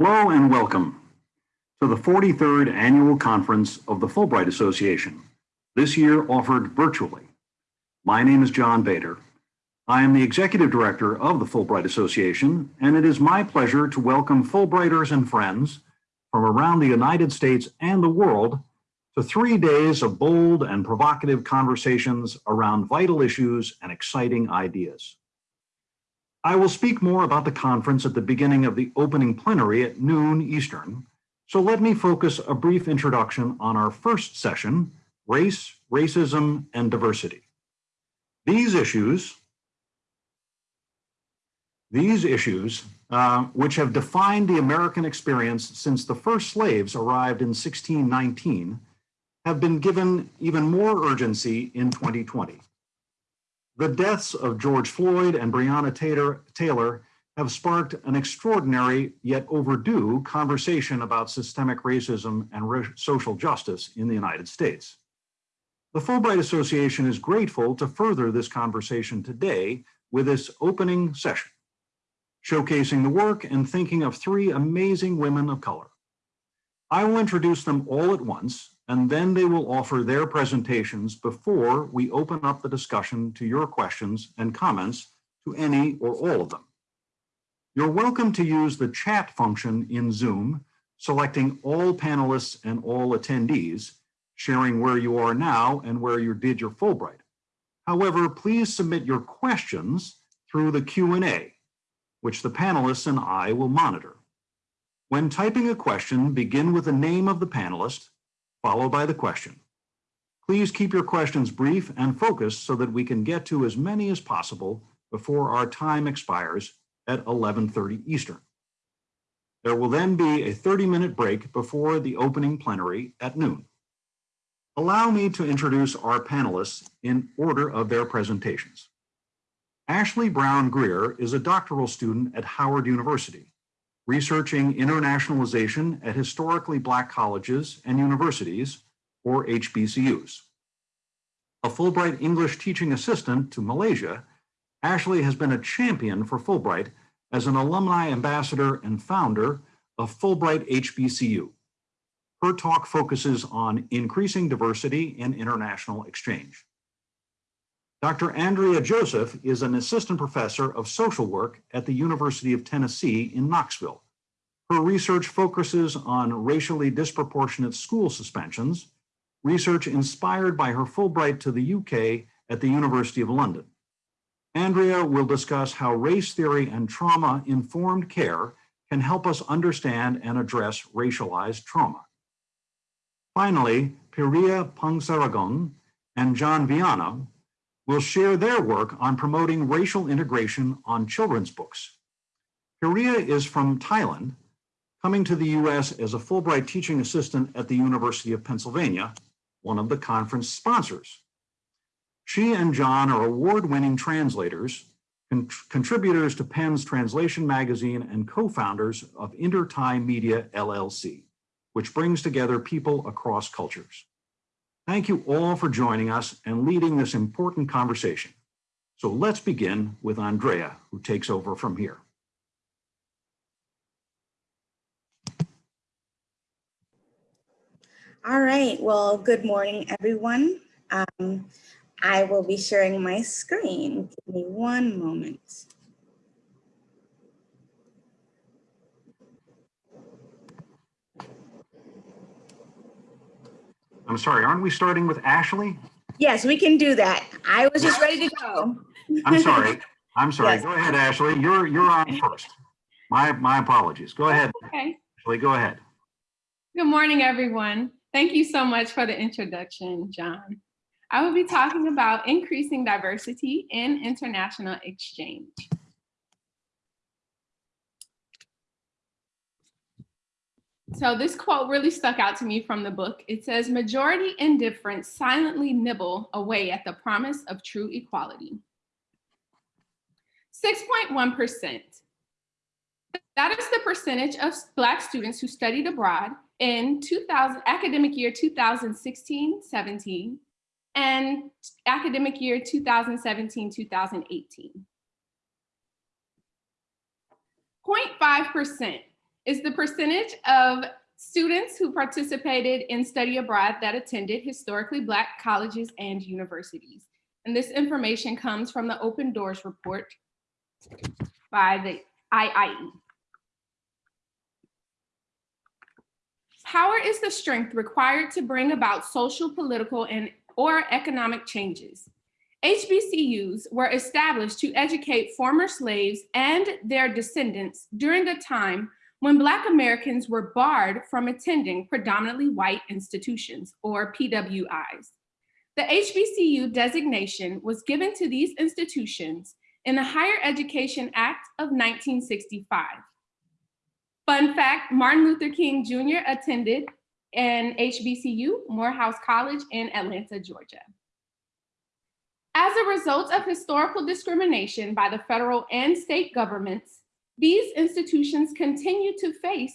Hello and welcome to the 43rd Annual Conference of the Fulbright Association, this year offered virtually. My name is John Bader. I am the Executive Director of the Fulbright Association, and it is my pleasure to welcome Fulbrighters and friends from around the United States and the world to three days of bold and provocative conversations around vital issues and exciting ideas. I will speak more about the conference at the beginning of the opening plenary at noon Eastern, so let me focus a brief introduction on our first session, Race, Racism, and Diversity. These issues, these issues, uh, which have defined the American experience since the first slaves arrived in 1619, have been given even more urgency in 2020. The deaths of George Floyd and Breonna Taylor, Taylor have sparked an extraordinary yet overdue conversation about systemic racism and social justice in the United States. The Fulbright Association is grateful to further this conversation today with this opening session, showcasing the work and thinking of three amazing women of color. I will introduce them all at once and then they will offer their presentations before we open up the discussion to your questions and comments to any or all of them. You're welcome to use the chat function in Zoom, selecting all panelists and all attendees, sharing where you are now and where you did your Fulbright. However, please submit your questions through the Q&A, which the panelists and I will monitor. When typing a question, begin with the name of the panelist followed by the question. Please keep your questions brief and focused so that we can get to as many as possible before our time expires at 11.30 Eastern. There will then be a 30-minute break before the opening plenary at noon. Allow me to introduce our panelists in order of their presentations. Ashley Brown Greer is a doctoral student at Howard University researching internationalization at historically Black colleges and universities, or HBCUs. A Fulbright English teaching assistant to Malaysia, Ashley has been a champion for Fulbright as an alumni ambassador and founder of Fulbright HBCU. Her talk focuses on increasing diversity in international exchange. Dr. Andrea Joseph is an assistant professor of social work at the University of Tennessee in Knoxville. Her research focuses on racially disproportionate school suspensions, research inspired by her Fulbright to the UK at the University of London. Andrea will discuss how race theory and trauma-informed care can help us understand and address racialized trauma. Finally, Piria Pangsaragon and John Viana will share their work on promoting racial integration on children's books. Piria is from Thailand, coming to the US as a Fulbright teaching assistant at the University of Pennsylvania, one of the conference sponsors. She and John are award-winning translators, con contributors to PEN's Translation Magazine and co-founders of Interthai Media LLC, which brings together people across cultures. Thank you all for joining us and leading this important conversation. So let's begin with Andrea, who takes over from here. All right, well, good morning, everyone. Um, I will be sharing my screen. Give me one moment. I'm sorry, aren't we starting with Ashley? Yes, we can do that. I was just ready to go. I'm sorry. I'm sorry. Yes. Go ahead, Ashley. You're you're on first. My my apologies. Go ahead. Okay. Ashley, go ahead. Good morning, everyone. Thank you so much for the introduction, John. I will be talking about increasing diversity in international exchange. So this quote really stuck out to me from the book. It says, majority indifference silently nibble away at the promise of true equality. 6.1%. That is the percentage of Black students who studied abroad in 2000, academic year 2016-17 and academic year 2017-2018. 0.5% is the percentage of students who participated in study abroad that attended historically Black colleges and universities. And this information comes from the Open Doors report by the IIE. Power is the strength required to bring about social, political, and or economic changes. HBCUs were established to educate former slaves and their descendants during a time when Black Americans were barred from attending predominantly white institutions, or PWIs. The HBCU designation was given to these institutions in the Higher Education Act of 1965. Fun fact, Martin Luther King Jr. attended an HBCU, Morehouse College in Atlanta, Georgia. As a result of historical discrimination by the federal and state governments, these institutions continue to face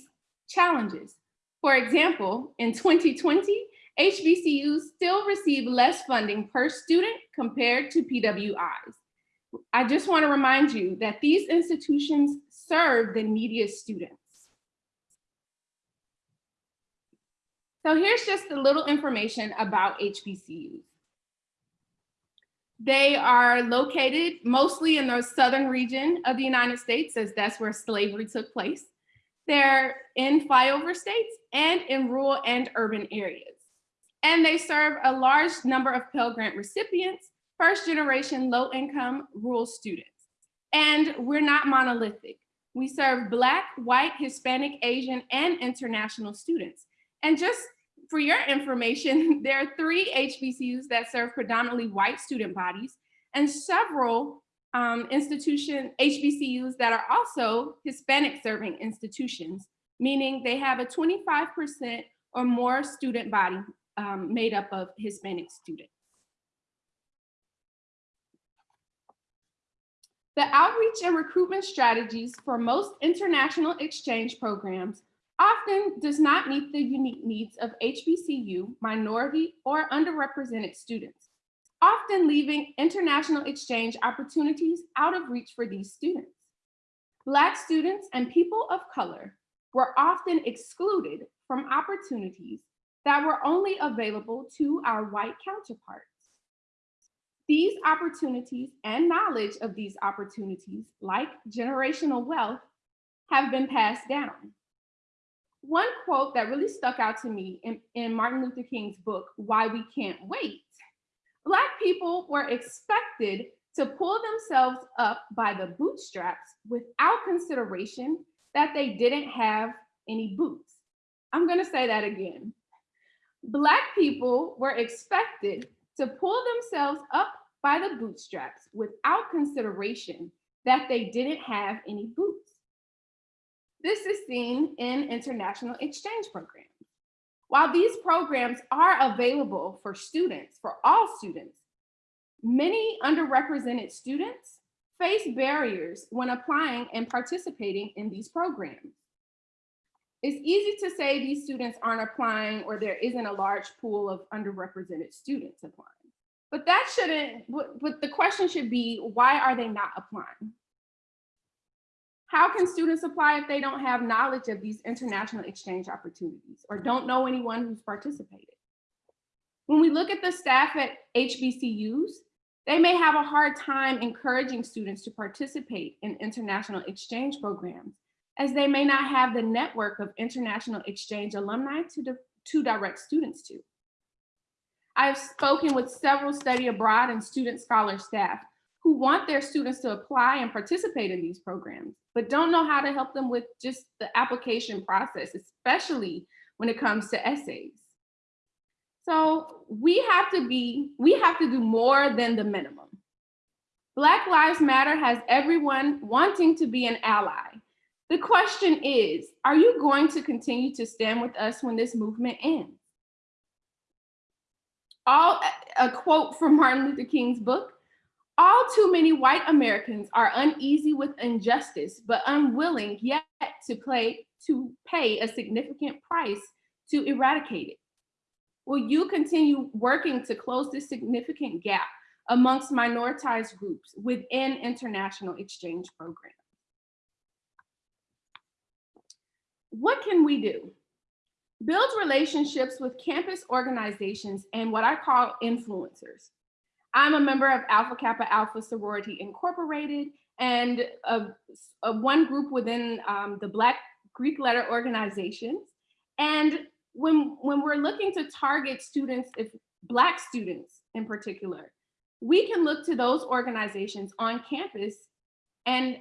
challenges. For example, in 2020, HBCUs still receive less funding per student compared to PWIs. I just wanna remind you that these institutions serve the neediest students. So here's just a little information about HBCUs. They are located mostly in the southern region of the United States, as that's where slavery took place. They're in flyover states and in rural and urban areas. And they serve a large number of Pell Grant recipients, first generation low income rural students. And we're not monolithic. We serve Black, white, Hispanic, Asian, and international students. And just for your information, there are three HBCUs that serve predominantly white student bodies and several um, institution HBCUs that are also Hispanic serving institutions, meaning they have a 25% or more student body um, made up of Hispanic students. The outreach and recruitment strategies for most international exchange programs often does not meet the unique needs of HBCU, minority, or underrepresented students, often leaving international exchange opportunities out of reach for these students. Black students and people of color were often excluded from opportunities that were only available to our white counterparts. These opportunities and knowledge of these opportunities, like generational wealth, have been passed down. One quote that really stuck out to me in, in Martin Luther King's book, Why We Can't Wait, Black people were expected to pull themselves up by the bootstraps without consideration that they didn't have any boots. I'm gonna say that again. Black people were expected to pull themselves up by the bootstraps without consideration that they didn't have any boots. This is seen in international exchange programs. While these programs are available for students, for all students, many underrepresented students face barriers when applying and participating in these programs. It's easy to say these students aren't applying or there isn't a large pool of underrepresented students applying. But that shouldn't, but the question should be, why are they not applying? How can students apply if they don't have knowledge of these international exchange opportunities or don't know anyone who's participated? When we look at the staff at HBCUs, they may have a hard time encouraging students to participate in international exchange programs as they may not have the network of international exchange alumni to, to direct students to. I've spoken with several study abroad and student scholar staff who want their students to apply and participate in these programs, but don't know how to help them with just the application process, especially when it comes to essays. So we have to be, we have to do more than the minimum. Black Lives Matter has everyone wanting to be an ally. The question is, are you going to continue to stand with us when this movement ends? All, a quote from Martin Luther King's book, all too many white Americans are uneasy with injustice, but unwilling yet to, play, to pay a significant price to eradicate it. Will you continue working to close this significant gap amongst minoritized groups within international exchange programs? What can we do? Build relationships with campus organizations and what I call influencers. I'm a member of Alpha Kappa Alpha Sorority Incorporated and of, of one group within um, the Black Greek letter organizations. And when, when we're looking to target students, if Black students in particular, we can look to those organizations on campus and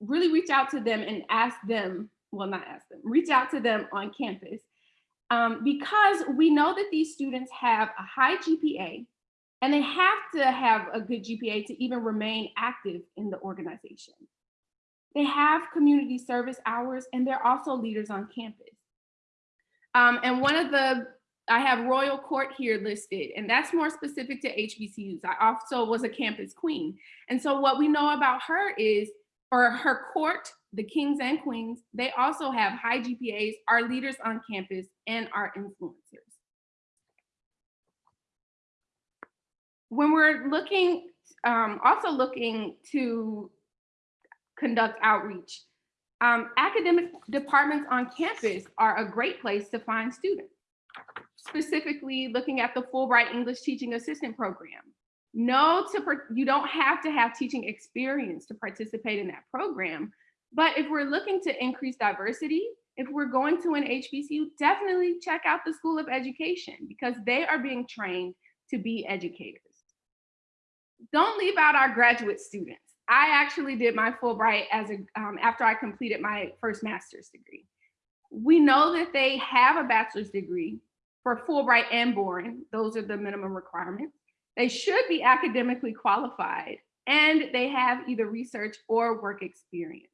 really reach out to them and ask them, well, not ask them, reach out to them on campus um, because we know that these students have a high GPA and they have to have a good GPA to even remain active in the organization. They have community service hours and they're also leaders on campus. Um, and one of the, I have Royal Court here listed, and that's more specific to HBCUs. I also was a campus queen. And so what we know about her is, or her court, the kings and queens, they also have high GPAs, are leaders on campus, and are influencers. When we're looking, um, also looking to conduct outreach, um, academic departments on campus are a great place to find students. Specifically looking at the Fulbright English Teaching Assistant Program. No, to you don't have to have teaching experience to participate in that program, but if we're looking to increase diversity, if we're going to an HBCU, definitely check out the School of Education because they are being trained to be educators. Don't leave out our graduate students. I actually did my Fulbright as a, um, after I completed my first master's degree. We know that they have a bachelor's degree for Fulbright and Boren. Those are the minimum requirements. They should be academically qualified and they have either research or work experience.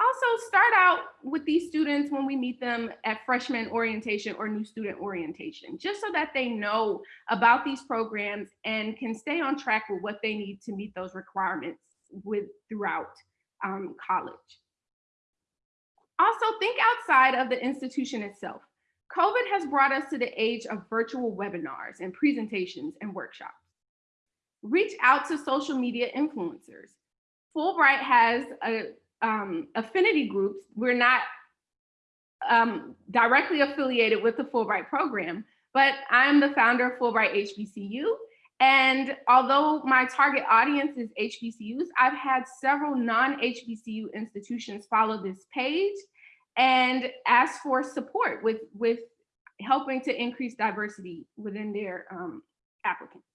Also start out with these students when we meet them at freshman orientation or new student orientation, just so that they know about these programs and can stay on track with what they need to meet those requirements with throughout um, college. Also think outside of the institution itself. COVID has brought us to the age of virtual webinars and presentations and workshops. Reach out to social media influencers. Fulbright has a um, affinity groups. We're not um, directly affiliated with the Fulbright program, but I'm the founder of Fulbright HBCU. And although my target audience is HBCUs, I've had several non-HBCU institutions follow this page and ask for support with, with helping to increase diversity within their um, applicants.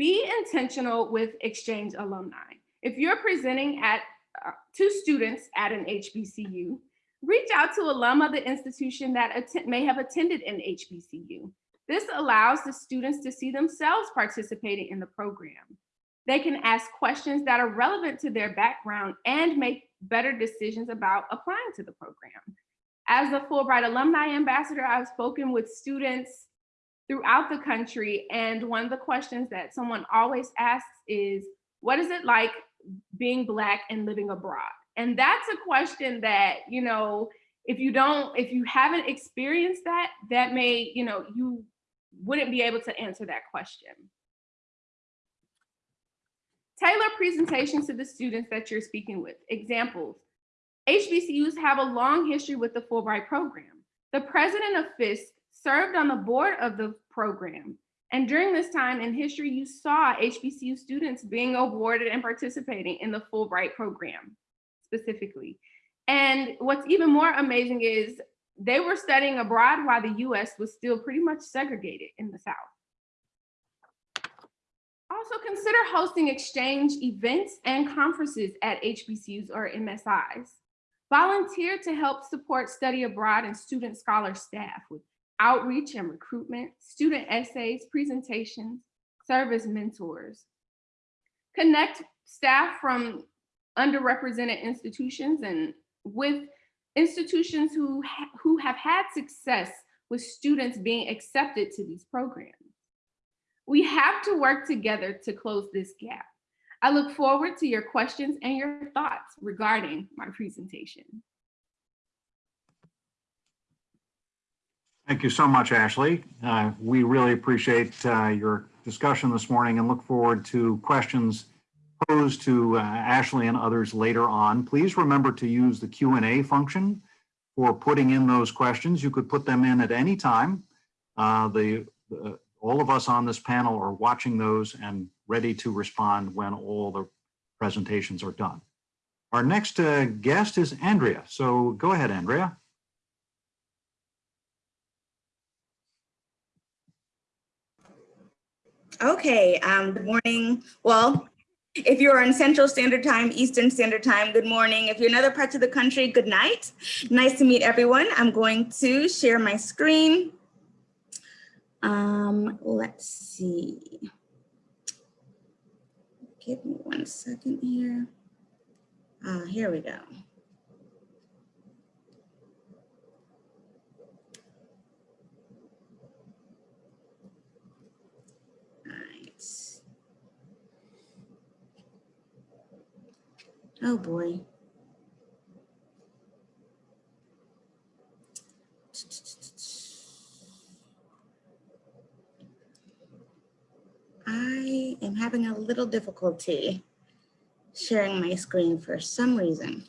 Be intentional with exchange alumni. If you're presenting at uh, to students at an HBCU, reach out to alum of the institution that may have attended an HBCU. This allows the students to see themselves participating in the program. They can ask questions that are relevant to their background and make better decisions about applying to the program. As a Fulbright Alumni Ambassador, I've spoken with students throughout the country. And one of the questions that someone always asks is, what is it like being Black and living abroad? And that's a question that, you know, if you don't, if you haven't experienced that, that may, you know, you wouldn't be able to answer that question. Tailor presentations to the students that you're speaking with. Examples, HBCUs have a long history with the Fulbright program. The president of Fisk served on the board of the program. And during this time in history, you saw HBCU students being awarded and participating in the Fulbright program specifically. And what's even more amazing is they were studying abroad while the US was still pretty much segregated in the South. Also consider hosting exchange events and conferences at HBCUs or MSIs. Volunteer to help support study abroad and student scholar staff with outreach and recruitment, student essays, presentations, service mentors. Connect staff from underrepresented institutions and with institutions who, ha who have had success with students being accepted to these programs. We have to work together to close this gap. I look forward to your questions and your thoughts regarding my presentation. Thank you so much, Ashley. Uh, we really appreciate uh, your discussion this morning and look forward to questions posed to uh, Ashley and others later on. Please remember to use the Q and A function for putting in those questions. You could put them in at any time. Uh, The, uh, all of us on this panel are watching those and ready to respond when all the presentations are done. Our next uh, guest is Andrea. So go ahead, Andrea. Okay, um, good morning. Well, if you're on Central Standard Time, Eastern Standard Time, good morning. If you're in other parts of the country, good night. Nice to meet everyone. I'm going to share my screen. Um, let's see. Give me one second here. Ah, here we go. Oh, boy. I am having a little difficulty sharing my screen for some reason.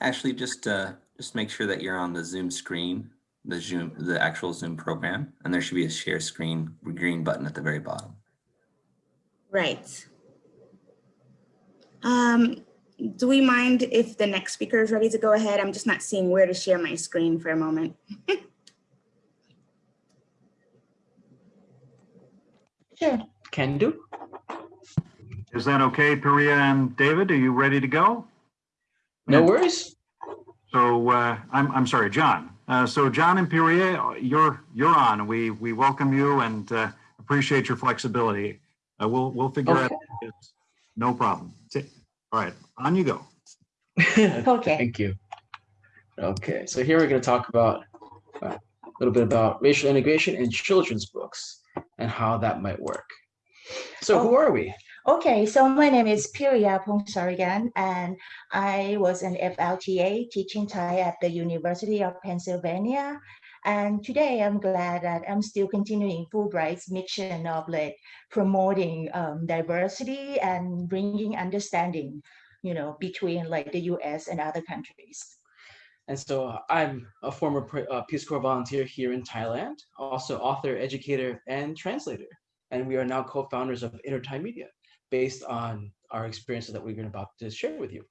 Actually, just uh, just make sure that you're on the Zoom screen, the Zoom, the actual Zoom program, and there should be a share screen green button at the very bottom. Right. Um, do we mind if the next speaker is ready to go ahead? I'm just not seeing where to share my screen for a moment. Sure, can do. Is that okay, Peria and David? Are you ready to go? No worries. So uh, I'm, I'm sorry, John. Uh, So John and Peria, you're, you're on. We, we welcome you and uh, appreciate your flexibility. Uh, We'll, we'll figure out. Okay. No problem. All right, on you go. Okay. Thank you. Okay, so here we're going to talk about uh, a little bit about racial integration in children's books and how that might work. So who are we? Okay, so my name is Piria Pongsarigan, and I was an FLTA teaching Thai at the University of Pennsylvania. And today I'm glad that I'm still continuing Fulbright's mission of like promoting um, diversity and bringing understanding, you know, between like the US and other countries. And so I'm a former uh, Peace Corps volunteer here in Thailand, also author, educator, and translator. And we are now co-founders of Interthai Media, based on our experiences that we're about to share with you.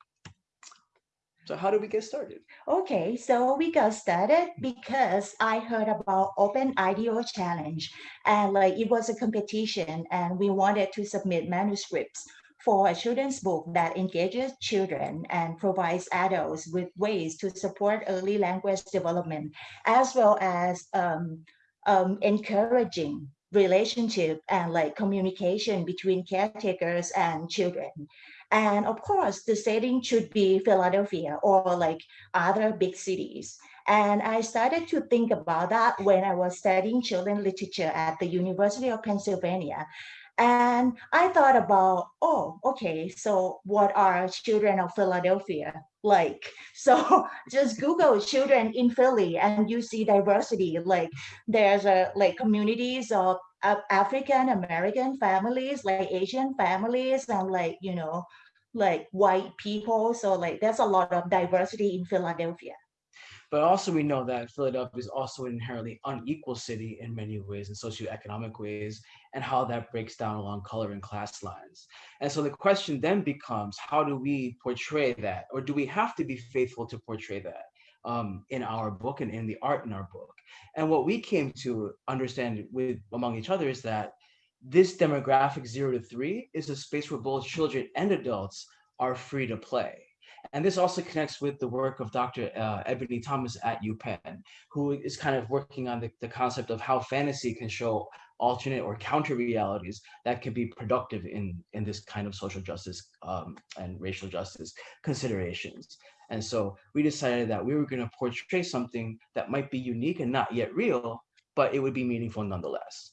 So how did we get started? Okay, so we got started because I heard about Open IDEO Challenge and like it was a competition and we wanted to submit manuscripts for a children's book that engages children and provides adults with ways to support early language development as well as um, um, encouraging relationship and like communication between caretakers and children. And of course, the setting should be Philadelphia or like other big cities. And I started to think about that when I was studying children literature at the University of Pennsylvania. And I thought about, oh, okay, so what are children of Philadelphia like? So just Google children in Philly and you see diversity. Like there's a like communities of African American families, like Asian families, and like, you know, like white people. So like there's a lot of diversity in Philadelphia. But also we know that Philadelphia is also an inherently unequal city in many ways, in socioeconomic ways, and how that breaks down along color and class lines. And so the question then becomes, how do we portray that? Or do we have to be faithful to portray that um, in our book and in the art in our book? And what we came to understand with among each other is that this demographic zero to three is a space where both children and adults are free to play. And this also connects with the work of Dr. Uh, Ebony Thomas at UPenn, who is kind of working on the, the concept of how fantasy can show alternate or counter realities that can be productive in, in this kind of social justice um, and racial justice considerations. And so we decided that we were going to portray something that might be unique and not yet real, but it would be meaningful nonetheless.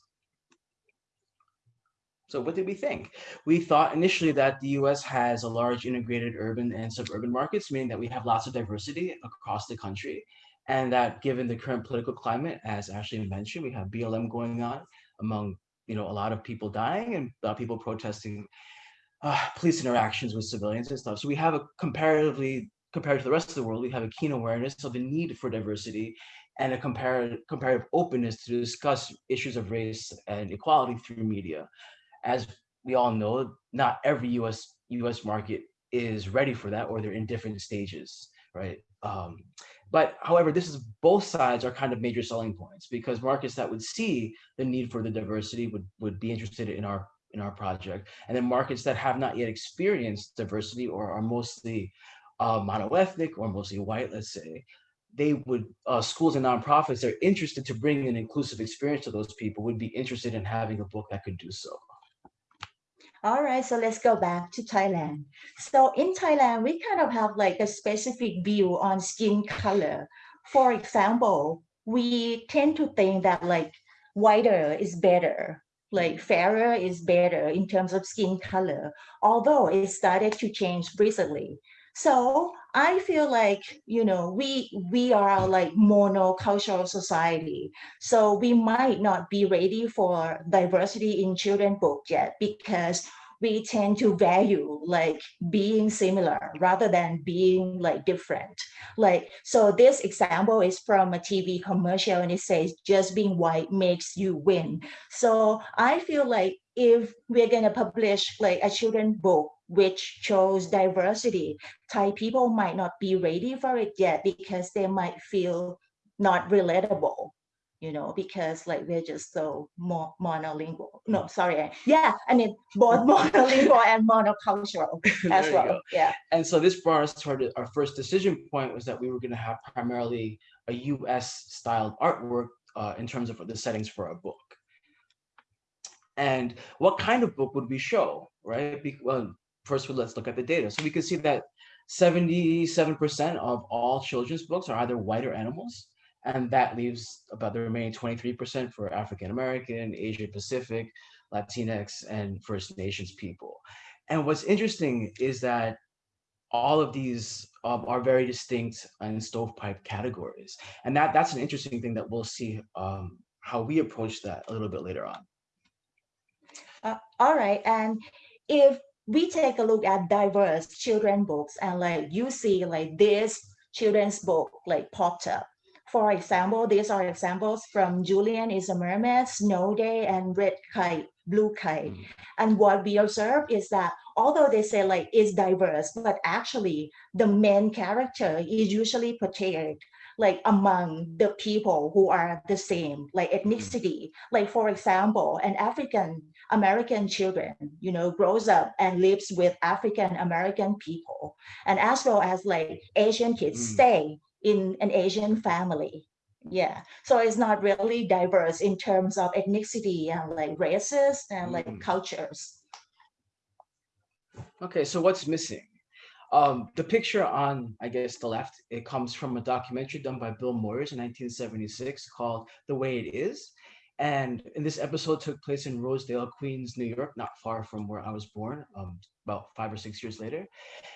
So what did we think? We thought initially that the US has a large integrated urban and suburban markets, meaning that we have lots of diversity across the country. And that given the current political climate, as Ashley mentioned, we have BLM going on among, you know, a lot of people dying and a lot of people protesting uh, police interactions with civilians and stuff. So we have a comparatively, compared to the rest of the world, we have a keen awareness of the need for diversity and a comparative, comparative openness to discuss issues of race and equality through media. As we all know, not every US, US market is ready for that or they're in different stages, right? Um, but however, this is both sides are kind of major selling points because markets that would see the need for the diversity would, would be interested in our in our project. And then markets that have not yet experienced diversity or are mostly uh, monoethnic or mostly white, let's say, they would, uh, schools and nonprofits that are interested to bring an inclusive experience to those people would be interested in having a book that could do so. All right, so let's go back to Thailand. So in Thailand, we kind of have like a specific view on skin color. For example, we tend to think that like whiter is better, like fairer is better in terms of skin color, although it started to change recently. So I feel like, you know, we we are like monocultural society. So we might not be ready for diversity in children book yet because we tend to value like being similar rather than being like different. Like, so this example is from a TV commercial and it says just being white makes you win. So I feel like if we're gonna publish like a children book which shows diversity, Thai people might not be ready for it yet because they might feel not relatable, you know, because like we're just so more monolingual. No, sorry. Yeah, I mean both monolingual and monocultural as well. go. Yeah. And so this brought us to our, our first decision point was that we were going to have primarily a US styled artwork uh, in terms of the settings for our book. And what kind of book would we show, right? Be- well, first, let's look at the data. So we can see that 77% of all children's books are either white or animals. And that leaves about the remaining 23% for African American, Asia Pacific, Latinx, and First Nations people. And what's interesting is that all of these um, are very distinct and stovepipe categories. And that, that's an interesting thing that we'll see um, how we approach that a little bit later on. Uh, all right, and if we take a look at diverse children books and like you see like this children's book like popped up. For example, these are examples from Julian is a Mermaid, Snow Day, and Red Kite, Blue Kite. Mm. And what we observe is that although they say like it's diverse, but actually the main character is usually portrayed like among the people who are the same, like ethnicity. Like for example, an African American children, you know, grows up and lives with African American people, and as well as like Asian kids Mm. stay in an Asian family. Yeah, so it's not really diverse in terms of ethnicity and like races and like Mm. cultures. Okay, so what's missing? Um, the picture on, I guess, the left, it comes from a documentary done by Bill Moyers in 1976 called The Way It Is. And in this episode took place in Rosedale, Queens, New York, not far from where I was born, um, about five or six years later.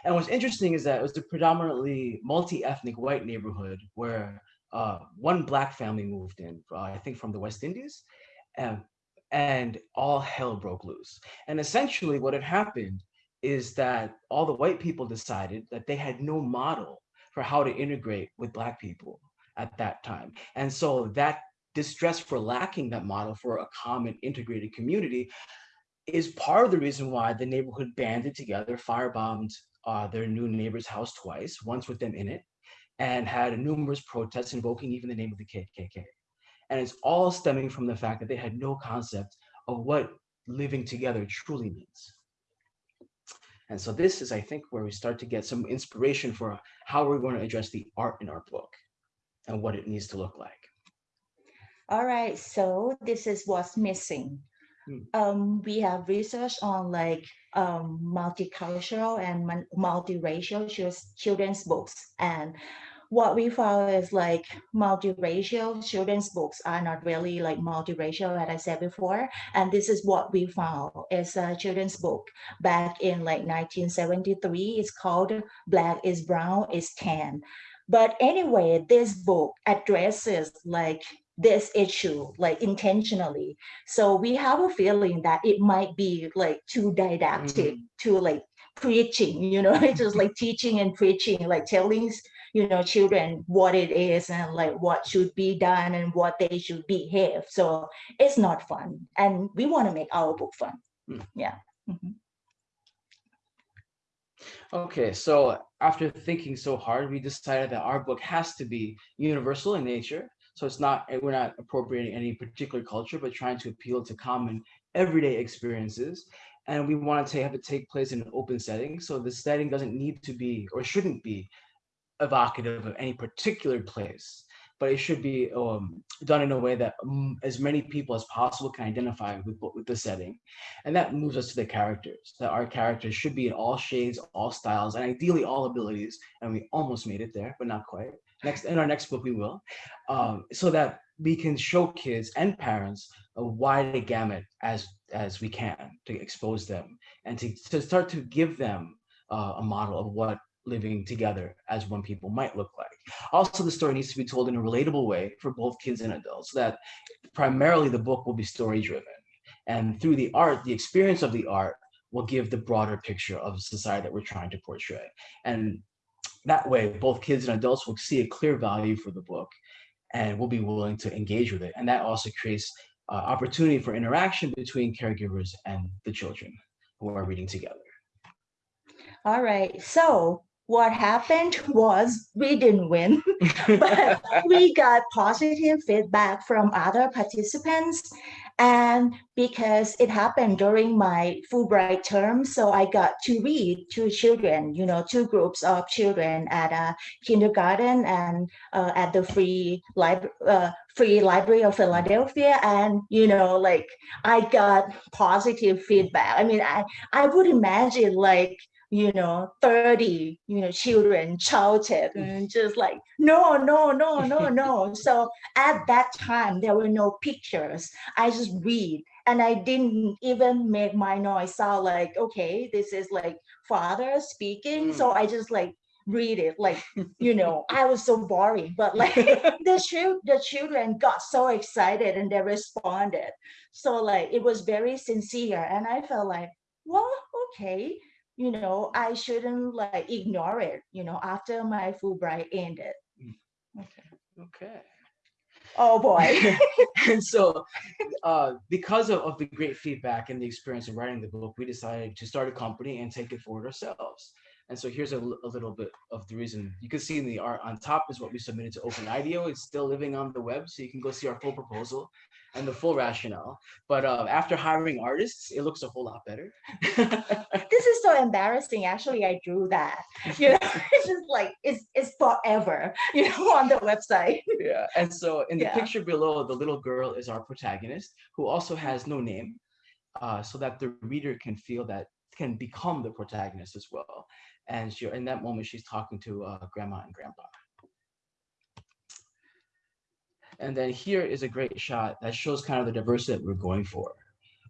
And what's interesting is that it was a predominantly multi-ethnic white neighborhood where uh, one black family moved in, uh, I think from the West Indies, and, and all hell broke loose. And essentially what had happened is that all the white people decided that they had no model for how to integrate with black people at that time. And so that distress for lacking that model for a common integrated community is part of the reason why the neighborhood banded together, firebombed uh, their new neighbor's house twice, once with them in it, and had numerous protests invoking even the name of the KKK. And it's all stemming from the fact that they had no concept of what living together truly means. And so this is, I think, where we start to get some inspiration for how we're going to address the art in our book and what it needs to look like. All right, so this is what's missing. Hmm. Um, we have research on like um, multicultural and multiracial children's books. And what we found is like multiracial children's books are not really like multiracial, as I said before. And this is what we found is a children's book back in like 1973. It's called Black is Brown is Tan But anyway, this book addresses like this issue like intentionally. So we have a feeling that it might be like too didactic, mm. too like preaching, you know, it's just like teaching and preaching, like telling you know children what it is and like what should be done and what they should behave. So it's not fun, and we want to make our book fun. Mm. Yeah. Mhm. Okay, so after thinking so hard, we decided that our book has to be universal in nature. So it's not, we're not appropriating any particular culture, but trying to appeal to common everyday experiences. And we want to have it take place in an open setting. So the setting doesn't need to be or shouldn't be evocative of any particular place, but it should be um, done in a way that um, as many people as possible can identify with, with the setting. And that moves us to the characters, that our characters should be in all shades, all styles, and ideally all abilities. And we almost made it there, but not quite. Next, in our next book, we will, um, so that we can show kids and parents a wide gamut as as we can to expose them and to, to start to give them uh, a model of what living together as one people might look like. Also, the story needs to be told in a relatable way for both kids and adults, so that primarily the book will be story driven. And through the art, the experience of the art will give the broader picture of society that we're trying to portray. And that way, both kids and adults will see a clear value for the book and will be willing to engage with it. And that also creates uh, opportunity for interaction between caregivers and the children who are reading together. All right. So what happened was we didn't win, but we got positive feedback from other participants. And because it happened during my Fulbright term, so I got to read to children, you know, two groups of children at a kindergarten and uh, at the free library, uh, Free Library of Philadelphia. And, you know, like I got positive feedback. I mean, I, I would imagine like, you know, 30, you know, children shouted mm. and just like, no, no, no, no, no. So at that time, there were no pictures. I just read and I didn't even make my noise sound like, okay, this is like father speaking. So mm. I just like read it like, you know, I was so boring, but like the, chil- the children got so excited and they responded. So like, it was very sincere. And I felt like, well, okay, you know, I shouldn't like ignore it, you know, after my Fulbright ended. Okay. Okay. Oh boy. and so uh, because of, of the great feedback and the experience of writing the book, we decided to start a company and take it forward ourselves. And so here's a, a little bit of the reason. You can see in the art on top is what we submitted to Open IDEO. It's still living on the web, so you can go see our full proposal and the full rationale. But uh, after hiring artists, it looks a whole lot better. this is so embarrassing. Actually, I drew that. You know, it's just like it's it's forever, you know, on the website. yeah. And so in the Yeah. picture below, the little girl is our protagonist who also has no name, uh, so that the reader can feel that can become the protagonist as well. And she, in that moment, she's talking to uh, grandma and grandpa. And then here is a great shot that shows kind of the diversity that we're going for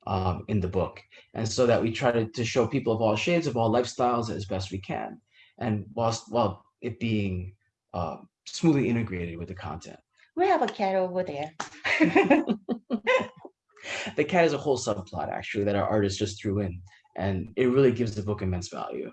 um, in the book. And so that we try to, to show people of all shades, of all lifestyles as best we can. And whilst while it being uh, smoothly integrated with the content. We have a cat over there. the cat is a whole subplot actually that our artist just threw in and it really gives the book immense value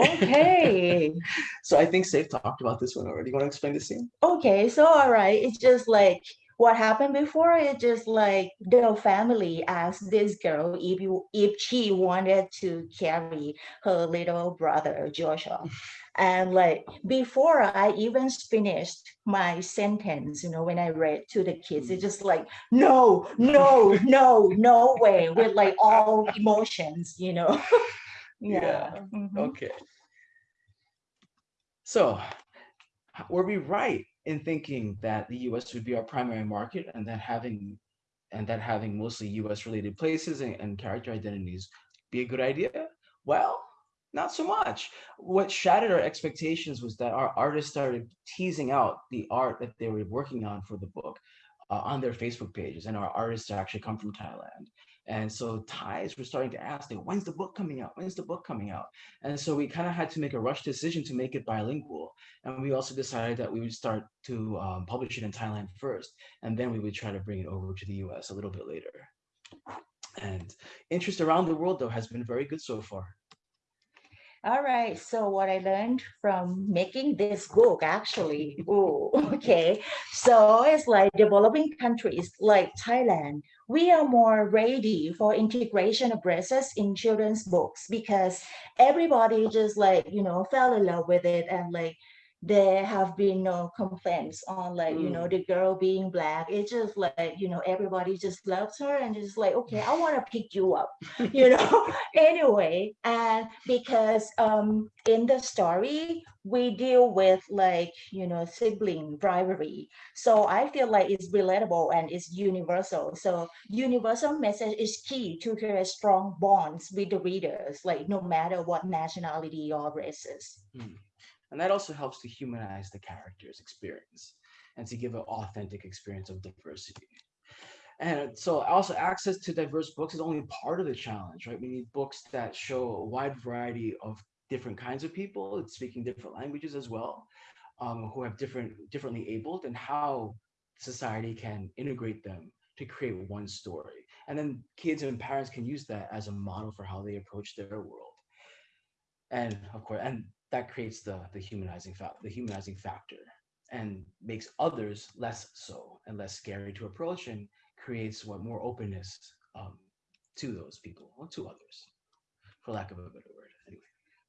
okay. so i think safe talked about this one already you want to explain the scene Okay, so all right, it's just like what happened before. It just like the family asked this girl if you if she wanted to carry her little brother Joshua, and like before I even finished my sentence, you know, when I read to the kids, it's just like no, no, no, no way, with like all emotions, you know. Yeah, mhm. okay. So were we right in thinking that the us would be our primary market and that having and that having mostly us related places and, and character identities be a good idea? Well not so much. What shattered our expectations was that our artists started teasing out the art that they were working on for the book uh, on their facebook pages and our artists actually come from thailand And so Thais were starting to ask, like, when's the book coming out? When's the book coming out? And so we kind of had to make a rush decision to make it bilingual. And we also decided that we would start to um, publish it in Thailand first, and then we would try to bring it over to the US a little bit later. And interest around the world, though, has been very good so far. All right, so what I learned from making this book actually, oh, okay. So it's like developing countries like Thailand, we are more ready for integration of races in children's books because everybody just like, you know, fell in love with it and like there have been no complaints on like you know the girl being black. It's just like you know everybody just loves her and just like okay i want to pick you up you know? Anyway and because um in the story we deal with like you know sibling rivalry. So i feel like it's relatable and it's universal. So universal message is key to create strong bonds with the readers like no matter what nationality or races. Mm. And that also helps to humanize the character's experience and to give an authentic experience of diversity. And so also access to diverse books is only part of the challenge, right? We need books that show a wide variety of different kinds of people, speaking different languages as well, um, who have different, differently abled and how society can integrate them to create one story. And then kids and parents can use that as a model for how they approach their world. And of course, and that creates the the humanizing fa- the humanizing factor and makes others less so and less scary to approach and creates what more openness um, to those people or to others for lack of a better word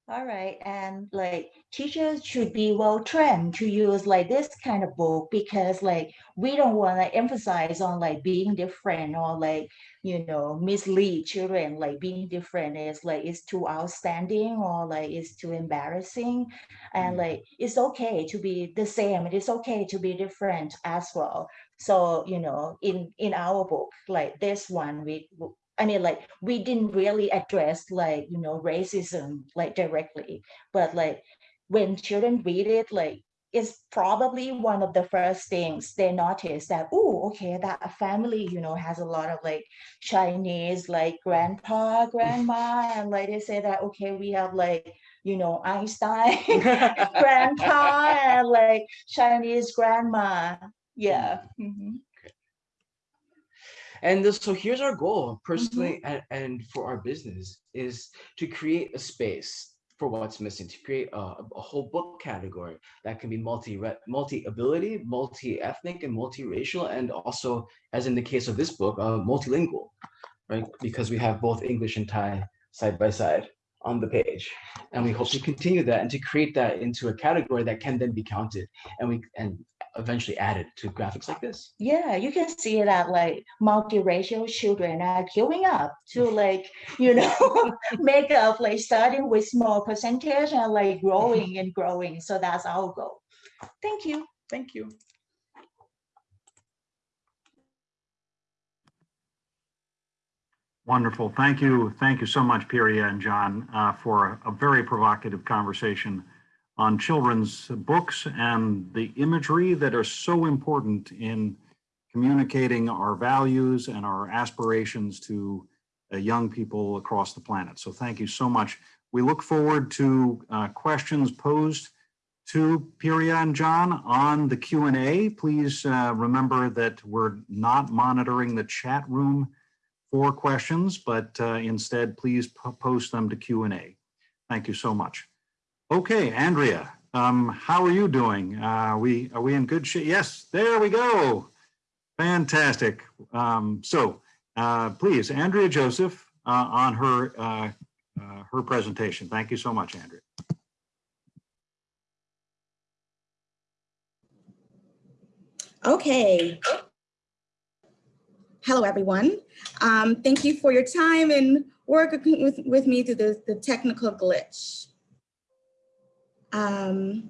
All right, and like teachers should be well trained to use like this kind of book because like we don't want to emphasize on like being different or like you know mislead children like being different is like it's too outstanding or like it's too embarrassing and Mm. like it's okay to be the same it is okay to be different as well so you know in in our book like this one we I mean, like we didn't really address like you know racism like directly, but like when children read it, like it's probably one of the first things they notice that oh, okay, that a family you know has a lot of like Chinese like grandpa, grandma, and like they say that okay, we have like you know Einstein grandpa and like Chinese grandma. Yeah. mhm. And this, so here's our goal personally and, and for our business is to create a space for what's missing to create a, a whole book category that can be multi multi ability multi-ethnic and multiracial and also as in the case of this book uh, multilingual right? Because we have both english and thai side by side on the page. And we hope to continue that and to create that into a category that can then be counted and we and eventually added to graphics like this Yeah, you can see that like multiracial children are queuing up to like, you know, make up like starting with small percentage and like growing and growing. So that's our goal. Thank you. thank you Wonderful. Thank you. Thank you so much, Piria and John, uh, for a, a very provocative conversation on children's books and the imagery that are so important in communicating our values and our aspirations to uh, young people across the planet. So thank you so much. We look forward to uh, questions posed to Piria and John on the Q&A. Please uh, remember that we're not monitoring the chat room for questions, but uh, instead, please post them to Q&A. Thank you so much. Okay, Andrea, um, how are you doing? Uh, we Are we in good shape? Yes, there we go. Fantastic. Um, So uh, please, Andrea Joseph uh, on her, uh, uh, her presentation. Thank you so much, Andrea. Okay. Hello, everyone. Um, thank you for your time and working with, with me through the, the technical glitch. Um,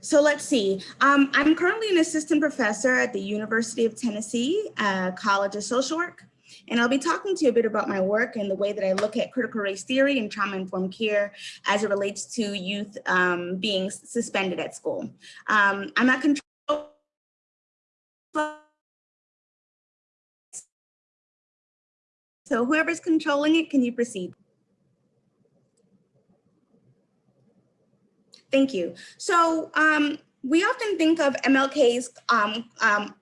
so let's see. Um, I'm currently an assistant professor at the University of Tennessee uh, College of Social Work. And I'll be talking to you a bit about my work and the way that I look at critical race theory and trauma-informed care as it relates to youth um, being suspended at school. Um, I'm not control So whoever's controlling it, can you proceed? Thank you. So um, we often think of MLK's um, um,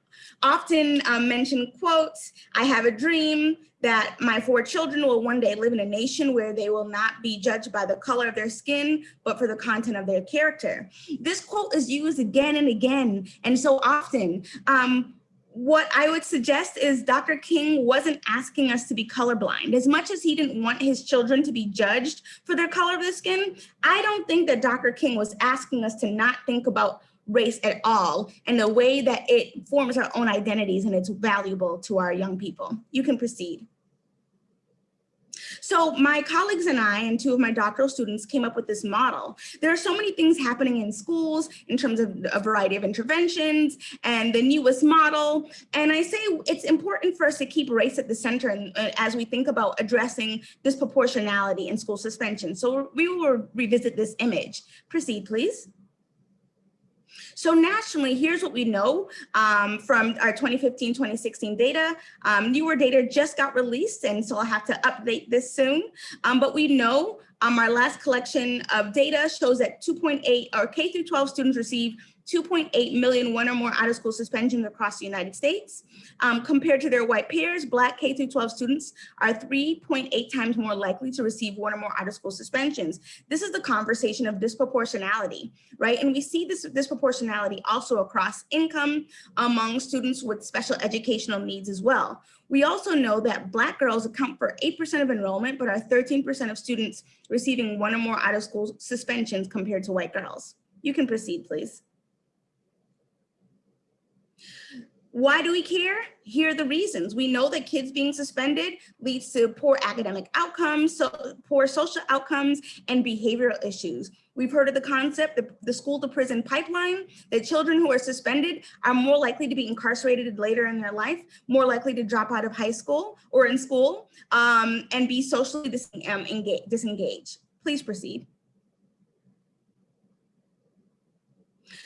often um, mentioned quotes, I have a dream that my four children will one day live in a nation where they will not be judged by the color of their skin, but for the content of their character. This quote is used again and again, and so often. Um, what I would suggest is Dr. King wasn't asking us to be colorblind. As much as he didn't want his children to be judged for their color of the skin, I don't think that Dr. King was asking us to not think about race at all and the way that it forms our own identities and it's valuable to our young people. You can proceed. So my colleagues and I and two of my doctoral students came up with this model. There are so many things happening in schools in terms of a variety of interventions and the newest model. And I say it's important for us to keep race at the center and, uh, as we think about addressing disproportionality in school suspension. So we will revisit this image. Proceed, please. So nationally, here's what we know um, from our 2015-2016 data. Um, newer data just got released, and so I'll have to update this soon. Um, but we know um, our last collection of data shows that 2.8 or K through 12 students receive 2.8 million one or more out of school suspensions across the United States. Um, compared to their white peers, Black K through 12 students are 3.8 times more likely to receive one or more out of school suspensions. This is the conversation of disproportionality, right? And we see this disproportionality also across income among students with special educational needs as well. We also know that Black girls account for 8% of enrollment, but are 13% of students receiving one or more out of school suspensions compared to white girls. You can proceed, please. Why do we care? Here are the reasons. We know that kids being suspended leads to poor academic outcomes, so poor social outcomes, and behavioral issues. We've heard of the concept, the, the school to prison pipeline, that children who are suspended are more likely to be incarcerated later in their life, more likely to drop out of high school or in school, um, and be socially um, disengaged. Please proceed.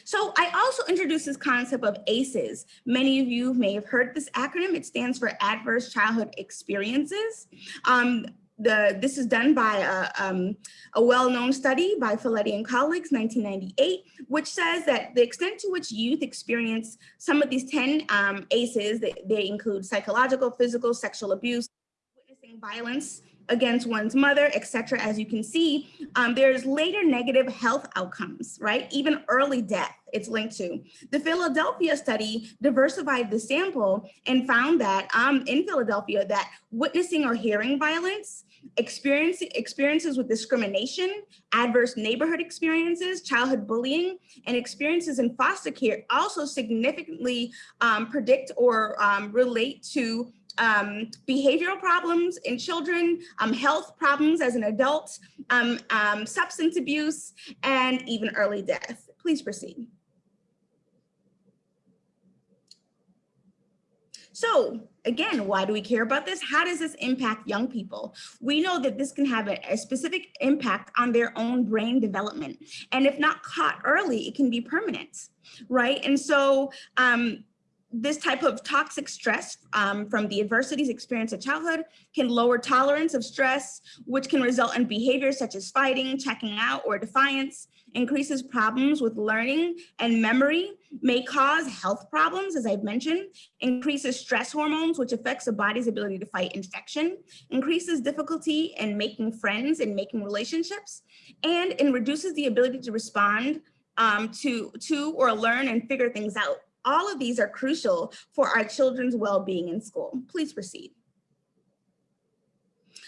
So I also introduced this concept of ACEs. Many of you may have heard this acronym. It stands for Adverse Childhood Experiences. Um, the, this is done by a, um, a well-known study by Felitti and colleagues, 1998, which says that the extent to which youth experience some of these 10 um, ACEs, they, they include psychological, physical, sexual abuse, witnessing violence, against one's mother, etc. As you can see, um, there's later negative health outcomes, right? Even early death it's linked to. The Philadelphia study diversified the sample and found that um, in Philadelphia that witnessing or hearing violence, experience, experiences with discrimination, adverse neighborhood experiences, childhood bullying, and experiences in foster care also significantly um, predict or um, relate to um, behavioral problems in children, um, health problems as an adult, um, um, substance abuse, and even early death. Please proceed. So again, why do we care about this? How does this impact young people? We know that this can have a, a, specific impact on their own brain development. And if not caught early, it can be permanent, right? And so um, this type of toxic stress um, from the adversities experienced in childhood can lower tolerance of stress, which can result in behaviors such as fighting, checking out, or defiance, increases problems with learning and memory, may cause health problems, as I've mentioned, increases stress hormones, which affects the body's ability to fight infection, increases difficulty in making friends and making relationships, and, and reduces the ability to respond um, to, to or learn and figure things out all of these are crucial for our children's well-being in school. Please proceed.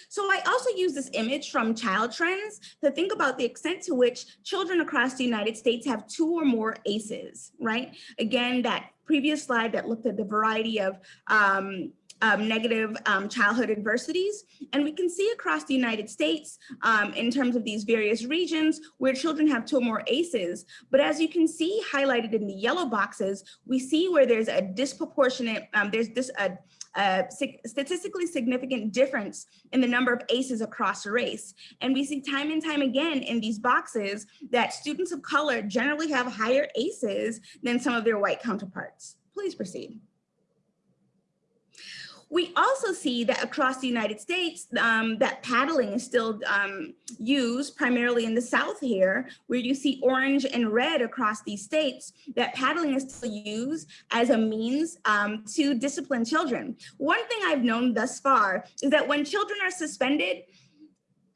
So I also use this image from Child Trends to think about the extent to which children across the United States have two or more ACEs, right? Again, that previous slide that looked at the variety of um, um, negative um, childhood adversities. And we can see across the United States um, in terms of these various regions where children have two or more ACEs. But as you can see highlighted in the yellow boxes, we see where there's a disproportionate, um, there's this a, a statistically significant difference in the number of ACEs across race. And we see time and time again in these boxes that students of color generally have higher ACEs than some of their white counterparts. Please proceed. We also see that across the United States, um, that paddling is still um, used primarily in the South here, where you see orange and red across these states, that paddling is still used as a means um, to discipline children. One thing I've known thus far is that when children are suspended,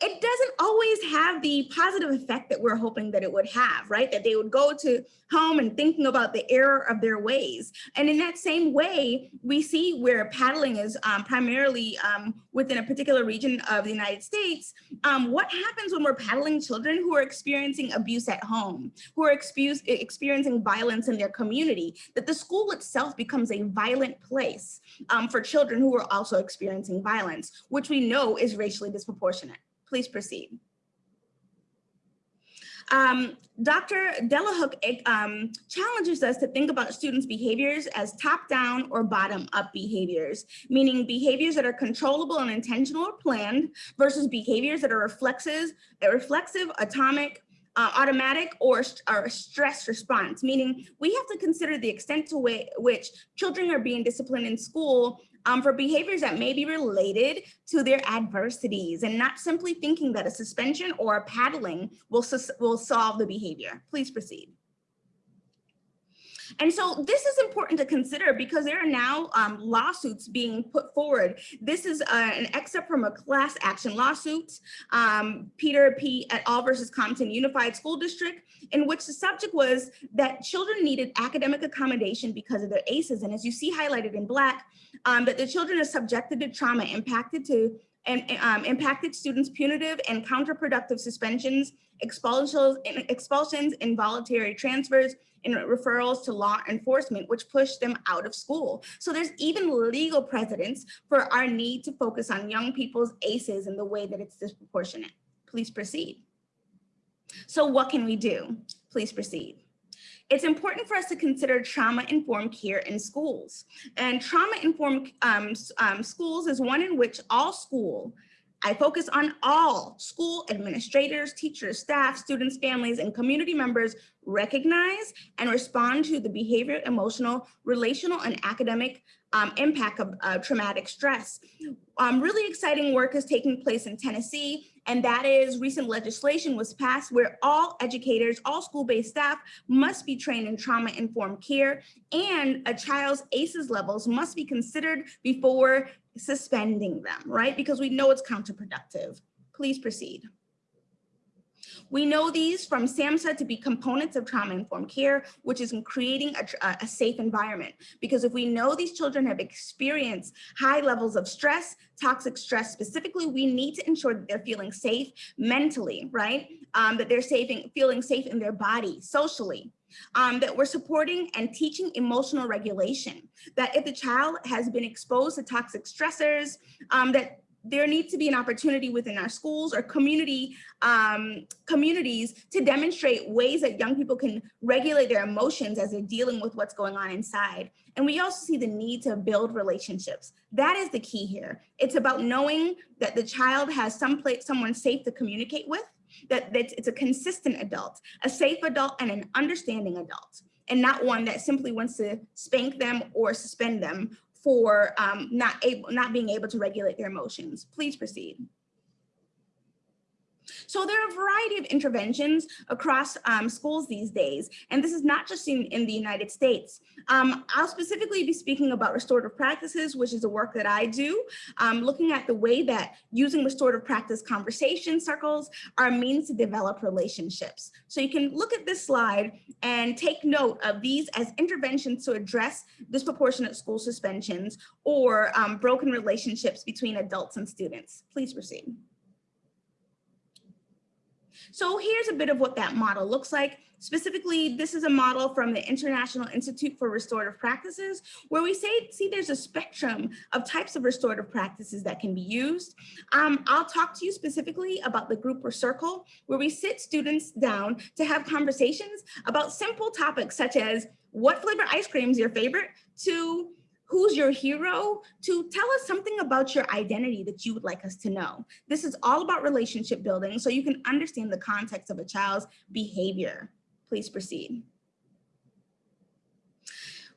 it doesn't always have the positive effect that we're hoping that it would have, right? That they would go to home and thinking about the error of their ways. And in that same way, we see where paddling is um, primarily um, within a particular region of the United States, um, what happens when we're paddling children who are experiencing abuse at home, who are experiencing violence in their community, that the school itself becomes a violent place um, for children who are also experiencing violence, which we know is racially disproportionate. Please proceed. Um, Dr. Delahooke um, challenges us to think about students' behaviors as top-down or bottom-up behaviors, meaning behaviors that are controllable and intentional or planned versus behaviors that are reflexive, reflexive atomic, uh, automatic or, or a stress response, meaning we have to consider the extent to which children are being disciplined in school um, for behaviors that may be related to their adversities and not simply thinking that a suspension or a paddling will, will solve the behavior. Please proceed. And so this is important to consider because there are now um, lawsuits being put forward. This is uh, an excerpt from a class action lawsuit, um, Peter P. et al. versus Compton Unified School District, in which the subject was that children needed academic accommodation because of their ACEs. And as you see highlighted in black, um, that the children are subjected to trauma impacted to and um, impacted students punitive and counterproductive suspensions, expulsions, expulsions, involuntary transfers, and referrals to law enforcement, which pushed them out of school. So there's even legal precedents for our need to focus on young people's ACEs in the way that it's disproportionate. Please proceed. So what can we do? Please proceed. It's important for us to consider trauma-informed care in schools. And trauma-informed um, um, schools is one in which all school I focus on all school administrators, teachers, staff, students, families, and community members recognize and respond to the behavior, emotional, relational, and academic um, impact of uh, traumatic stress. Um, really exciting work is taking place in Tennessee, and that is recent legislation was passed where all educators, all school-based staff must be trained in trauma-informed care, and a child's ACEs levels must be considered before suspending them, right? Because we know it's counterproductive. Please proceed. We know these from SAMHSA to be components of trauma-informed care, which is in creating a, a, safe environment. Because if we know these children have experienced high levels of stress, toxic stress specifically, we need to ensure that they're feeling safe mentally, right? Um, that they're saving, feeling safe in their body, socially, um, that we're supporting and teaching emotional regulation, that if the child has been exposed to toxic stressors, um, that there needs to be an opportunity within our schools or community um, communities to demonstrate ways that young people can regulate their emotions as they're dealing with what's going on inside. And we also see the need to build relationships. That is the key here. It's about knowing that the child has some place, someone safe to communicate with, that, that it's a consistent adult, a safe adult and an understanding adult and not one that simply wants to spank them or suspend them for um, not able, not being able to regulate their emotions. Please proceed. So there are a variety of interventions across um, schools these days, and this is not just in, in the United States. Um, I'll specifically be speaking about restorative practices, which is the work that I do, um, looking at the way that using restorative practice conversation circles are means to develop relationships. So you can look at this slide and take note of these as interventions to address disproportionate school suspensions or um, broken relationships between adults and students. Please proceed. So here's a bit of what that model looks like. Specifically, this is a model from the International Institute for Restorative Practices, where we say, see there's a spectrum of types of restorative practices that can be used. Um, I'll talk to you specifically about the group or circle, where we sit students down to have conversations about simple topics such as what flavor ice cream is your favorite, to who's your hero, to tell us something about your identity that you would like us to know. This is all about relationship building so you can understand the context of a child's behavior. Please proceed.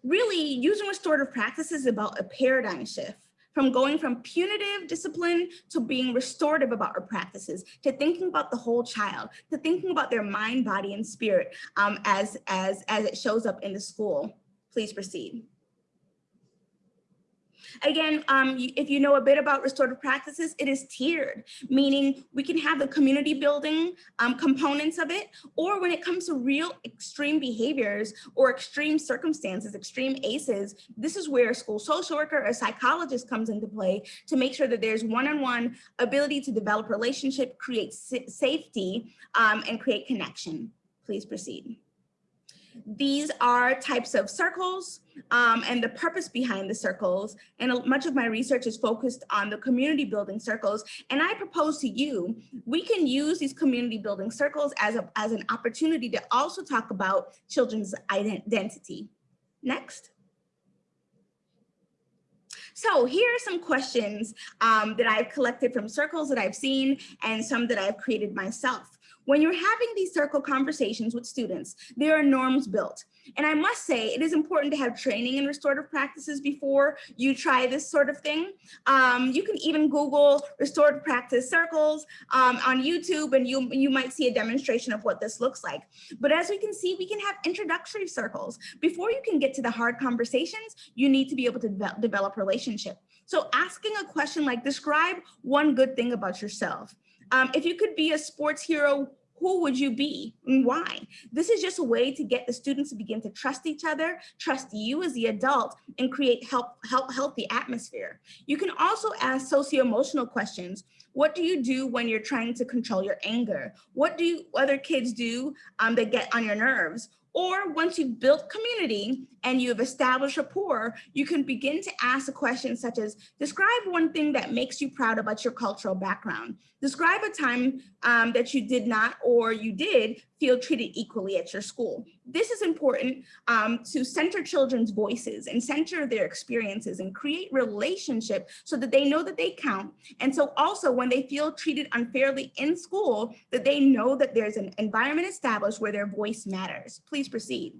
Really, using restorative practices is about a paradigm shift from going from punitive discipline to being restorative about our practices, to thinking about the whole child, to thinking about their mind, body, and spirit um, as, as, as it shows up in the school. Please proceed. Again, um, if you know a bit about restorative practices, it is tiered, meaning we can have the community building um, components of it, or when it comes to real extreme behaviors or extreme circumstances, extreme ACEs, this is where a school social worker or psychologist comes into play to make sure that there's one-on-one ability to develop relationship, create safety, um, and create connection. Please proceed. These are types of circles um, and the purpose behind the circles. And much of my research is focused on the community building circles. And I propose to you, we can use these community building circles as, a, as an opportunity to also talk about children's identity. Next. So here are some questions um, that I've collected from circles that I've seen and some that I've created myself. When you're having these circle conversations with students, there are norms built. And I must say, it is important to have training in restorative practices before you try this sort of thing. Um, you can even Google restorative practice circles um, on YouTube and you, you might see a demonstration of what this looks like. But as we can see, we can have introductory circles. Before you can get to the hard conversations, you need to be able to devel- develop relationship. So asking a question like, describe one good thing about yourself. Um, if you could be a sports hero, who would you be and why? This is just a way to get the students to begin to trust each other, trust you as the adult, and create help, help, healthy atmosphere. You can also ask socio-emotional questions. What do you do when you're trying to control your anger? What do you, other kids do um, that get on your nerves? Or once you've built community and you've established rapport, you can begin to ask a question such as, describe one thing that makes you proud about your cultural background. Describe a time um, that you did not or you did feel treated equally at your school. This is important um, to center children's voices and center their experiences and create relationship so that they know that they count. And so also when they feel treated unfairly in school, that they know that there's an environment established where their voice matters. Please proceed.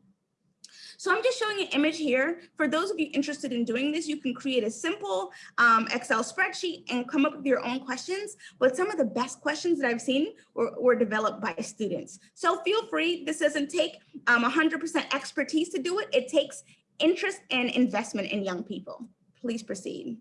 So I'm just showing an image here. For those of you interested in doing this, you can create a simple um, Excel spreadsheet and come up with your own questions. But some of the best questions that I've seen were, were developed by students. So feel free, this doesn't take 100% um, expertise to do it. It takes interest and investment in young people. Please proceed.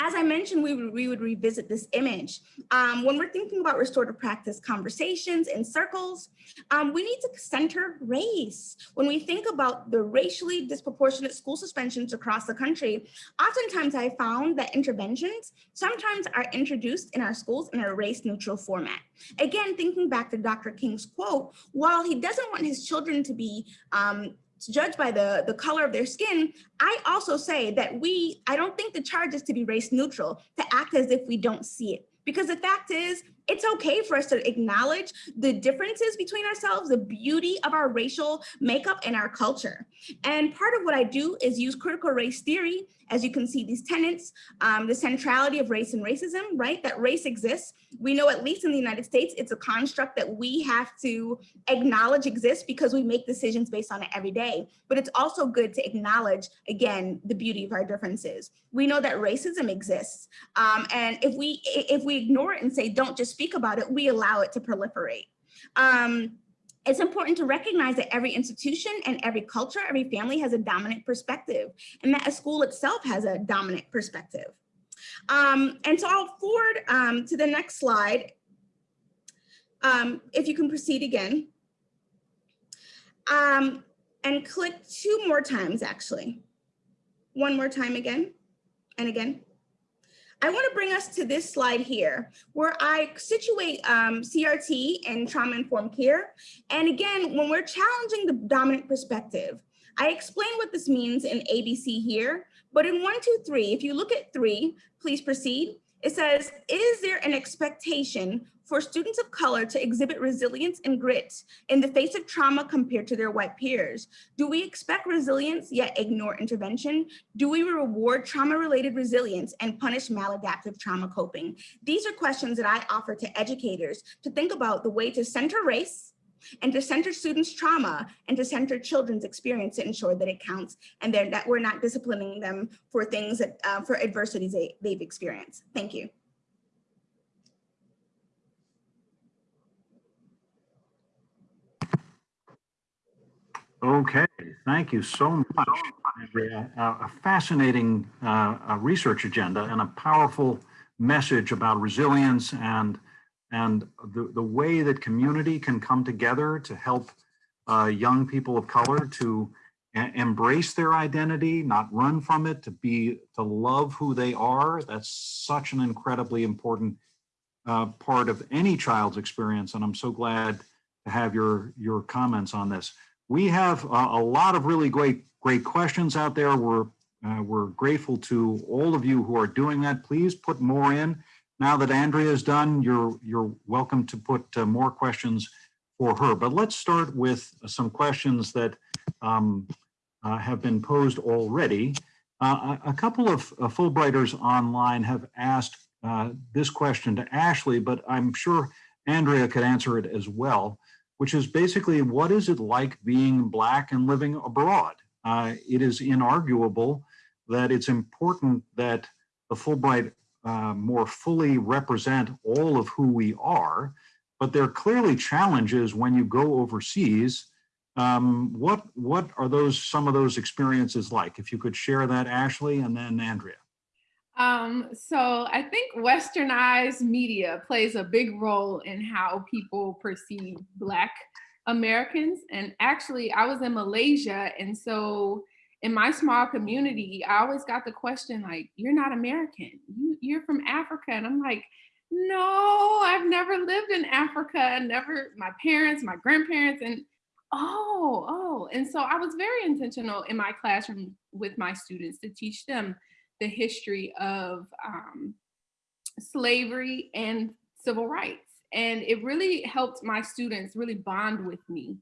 As I mentioned, we would, we would revisit this image. Um, when we're thinking about restorative practice conversations in circles, um, we need to center race. When we think about the racially disproportionate school suspensions across the country, oftentimes I found that interventions sometimes are introduced in our schools in a race neutral format. Again, thinking back to Dr. King's quote, while he doesn't want his children to be um, judged by the, the color of their skin, I also say that we, I don't think the charge is to be race neutral, to act as if we don't see it. Because the fact is, it's okay for us to acknowledge the differences between ourselves, the beauty of our racial makeup and our culture. And part of what I do is use critical race theory. As you can see, these tenets, um, the centrality of race and racism, right? That race exists. We know at least in the United States, it's a construct that we have to acknowledge exists because we make decisions based on it every day. But it's also good to acknowledge, again, the beauty of our differences. We know that racism exists. Um, and if we, if we ignore it and say, don't just speak about it, we allow it to proliferate. Um, it's important to recognize that every institution and every culture, every family has a dominant perspective and that a school itself has a dominant perspective. Um, and so I'll forward um, to the next slide. Um, if you can proceed again. Um, and click two more times actually. One more time again and again. I want to bring us to this slide here, where I situate um, CRT and trauma-informed care. And again, when we're challenging the dominant perspective, I explain what this means in ABC here, but in one, two, three, if you look at three, please proceed. It says, is there an expectation for students of color to exhibit resilience and grit in the face of trauma compared to their white peers? Do we expect resilience yet ignore intervention? Do we reward trauma-related resilience and punish maladaptive trauma coping? These are questions that I offer to educators to think about the way to center race, and to center students' trauma and to center children's experience to ensure that it counts and that we're not disciplining them for things that, uh, for adversities they, they've experienced. Thank you. Okay, thank you so much, A fascinating uh, research agenda and a powerful message about resilience and, and the, the way that community can come together to help uh, young people of color to embrace their identity, not run from it, to be, to love who they are. That's such an incredibly important uh, part of any child's experience. And I'm so glad to have your, your comments on this. We have a, a lot of really great, great questions out there. We're, uh, we're grateful to all of you who are doing that. Please put more in. Now that Andrea is done, you're, you're welcome to put uh, more questions for her. But let's start with some questions that um, uh, have been posed already. Uh, a, couple of uh, Fulbrighters online have asked uh, this question to Ashley, but I'm sure Andrea could answer it as well which is basically what is it like being Black and living abroad? Uh, it is inarguable that it's important that the Fulbright uh, more fully represent all of who we are, but there are clearly challenges when you go overseas. Um, what, what are those some of those experiences like? If you could share that, Ashley, and then Andrea. Um, so I think westernized media plays a big role in how people perceive Black Americans. And actually, I was in Malaysia, and so in my small community, I always got the question like, "You're not American. You, you're from Africa," and I'm like, "No, I've never lived in Africa. Never. My parents, my grandparents, and oh, oh." And so I was very intentional in my classroom with my students to teach them the history of um, slavery and civil rights. And it really helped my students really bond with me.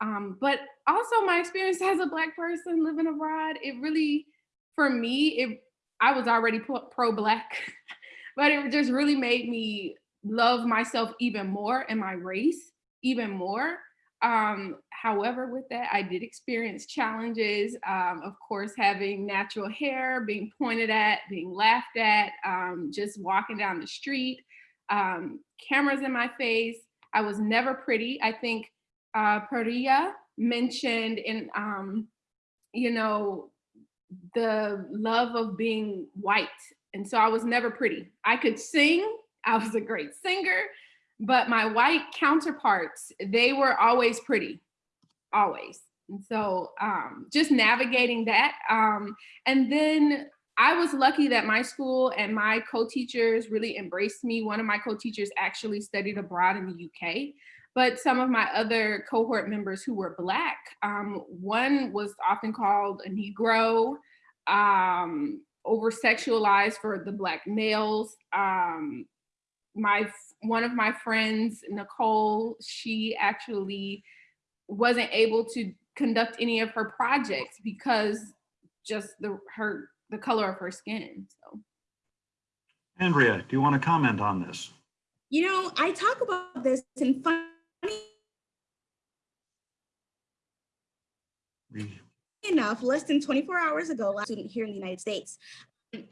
Um, but also my experience as a black person living abroad, it really, for me, it I was already pro-black, but it just really made me love myself even more and my race even more. Um, however, with that, I did experience challenges. Um, of course, having natural hair, being pointed at, being laughed at, um, just walking down the street, um, cameras in my face. I was never pretty. I think uh, Priya mentioned in, um, you know, the love of being white. And so I was never pretty. I could sing. I was a great singer but my white counterparts, they were always pretty, always. And so um, just navigating that. Um, and then I was lucky that my school and my co-teachers really embraced me. One of my co-teachers actually studied abroad in the UK, but some of my other cohort members who were Black, um, one was often called a Negro, um, over-sexualized for the Black males. Um, my one of my friends, Nicole, she actually wasn't able to conduct any of her projects because just the her the color of her skin. So Andrea, do you want to comment on this? You know, I talk about this in funny enough, less than 24 hours ago, a student here in the United States.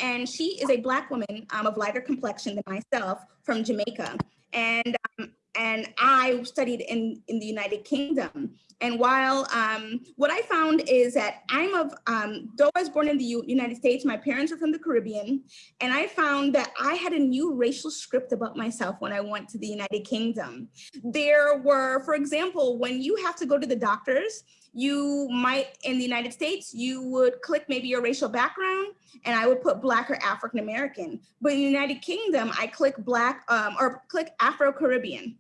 And she is a black woman um, of lighter complexion than myself from Jamaica. And um, and I studied in, in the United Kingdom. And while um, what I found is that I'm of, um, though I was born in the U United States, my parents are from the Caribbean. And I found that I had a new racial script about myself when I went to the United Kingdom. There were, for example, when you have to go to the doctors, you might, in the United States, you would click maybe your racial background and I would put Black or African American. But in the United Kingdom, I click Black um, or click Afro-Caribbean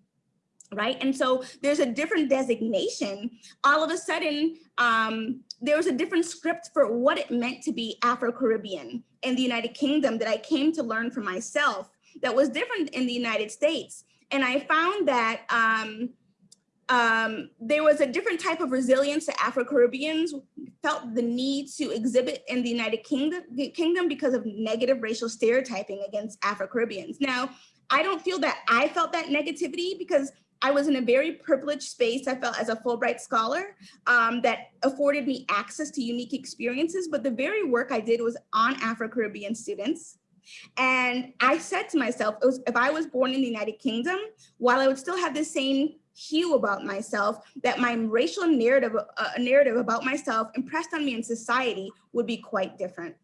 right? And so there's a different designation. All of a sudden, um, there was a different script for what it meant to be Afro-Caribbean in the United Kingdom that I came to learn for myself that was different in the United States. And I found that um, um, there was a different type of resilience that Afro-Caribbeans felt the need to exhibit in the United Kingdom, Kingdom because of negative racial stereotyping against Afro-Caribbeans. Now, I don't feel that I felt that negativity because I was in a very privileged space, I felt as a Fulbright scholar um, that afforded me access to unique experiences, but the very work I did was on Afro-Caribbean students. And I said to myself, was, if I was born in the United Kingdom, while I would still have the same hue about myself, that my racial narrative, uh, narrative about myself impressed on me in society would be quite different.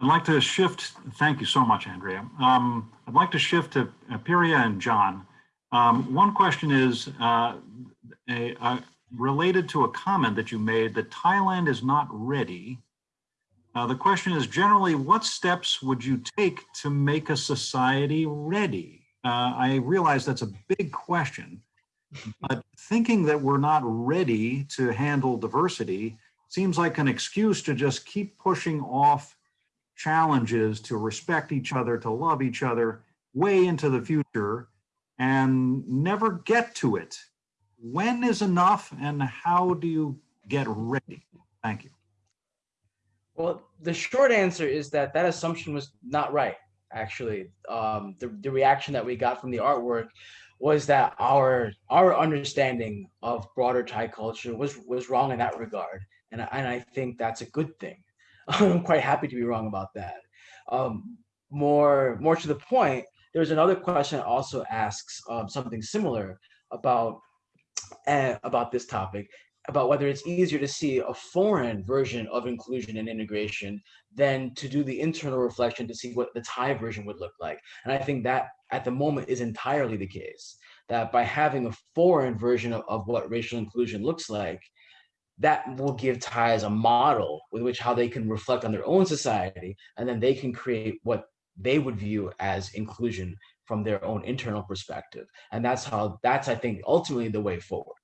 I'd like to shift, thank you so much, Andrea. Um, I'd like to shift to uh, Piria and John. Um, one question is uh, a, a- related to a comment that you made that Thailand is not ready. Uh, the question is generally, what steps would you take to make a society ready? Uh, I realize that's a big question, but thinking that we're not ready to handle diversity seems like an excuse to just keep pushing off challenges to respect each other, to love each other way into the future and never get to it. When is enough and how do you get ready? Thank you. Well, the short answer is that that assumption was not right. Actually, um, the the reaction that we got from the artwork was that our our understanding of broader Thai culture was was wrong in that regard, and and I think that's a good thing. I'm quite happy to be wrong about that. Um, more more to the point, there's another question that also asks um, something similar about uh, about this topic about whether it's easier to see a foreign version of inclusion and integration than to do the internal reflection to see what the Thai version would look like. And I think that at the moment is entirely the case, that by having a foreign version of, of what racial inclusion looks like, that will give Thais a model with which how they can reflect on their own society, and then they can create what they would view as inclusion from their own internal perspective. And that's how, that's, I think, ultimately the way forward.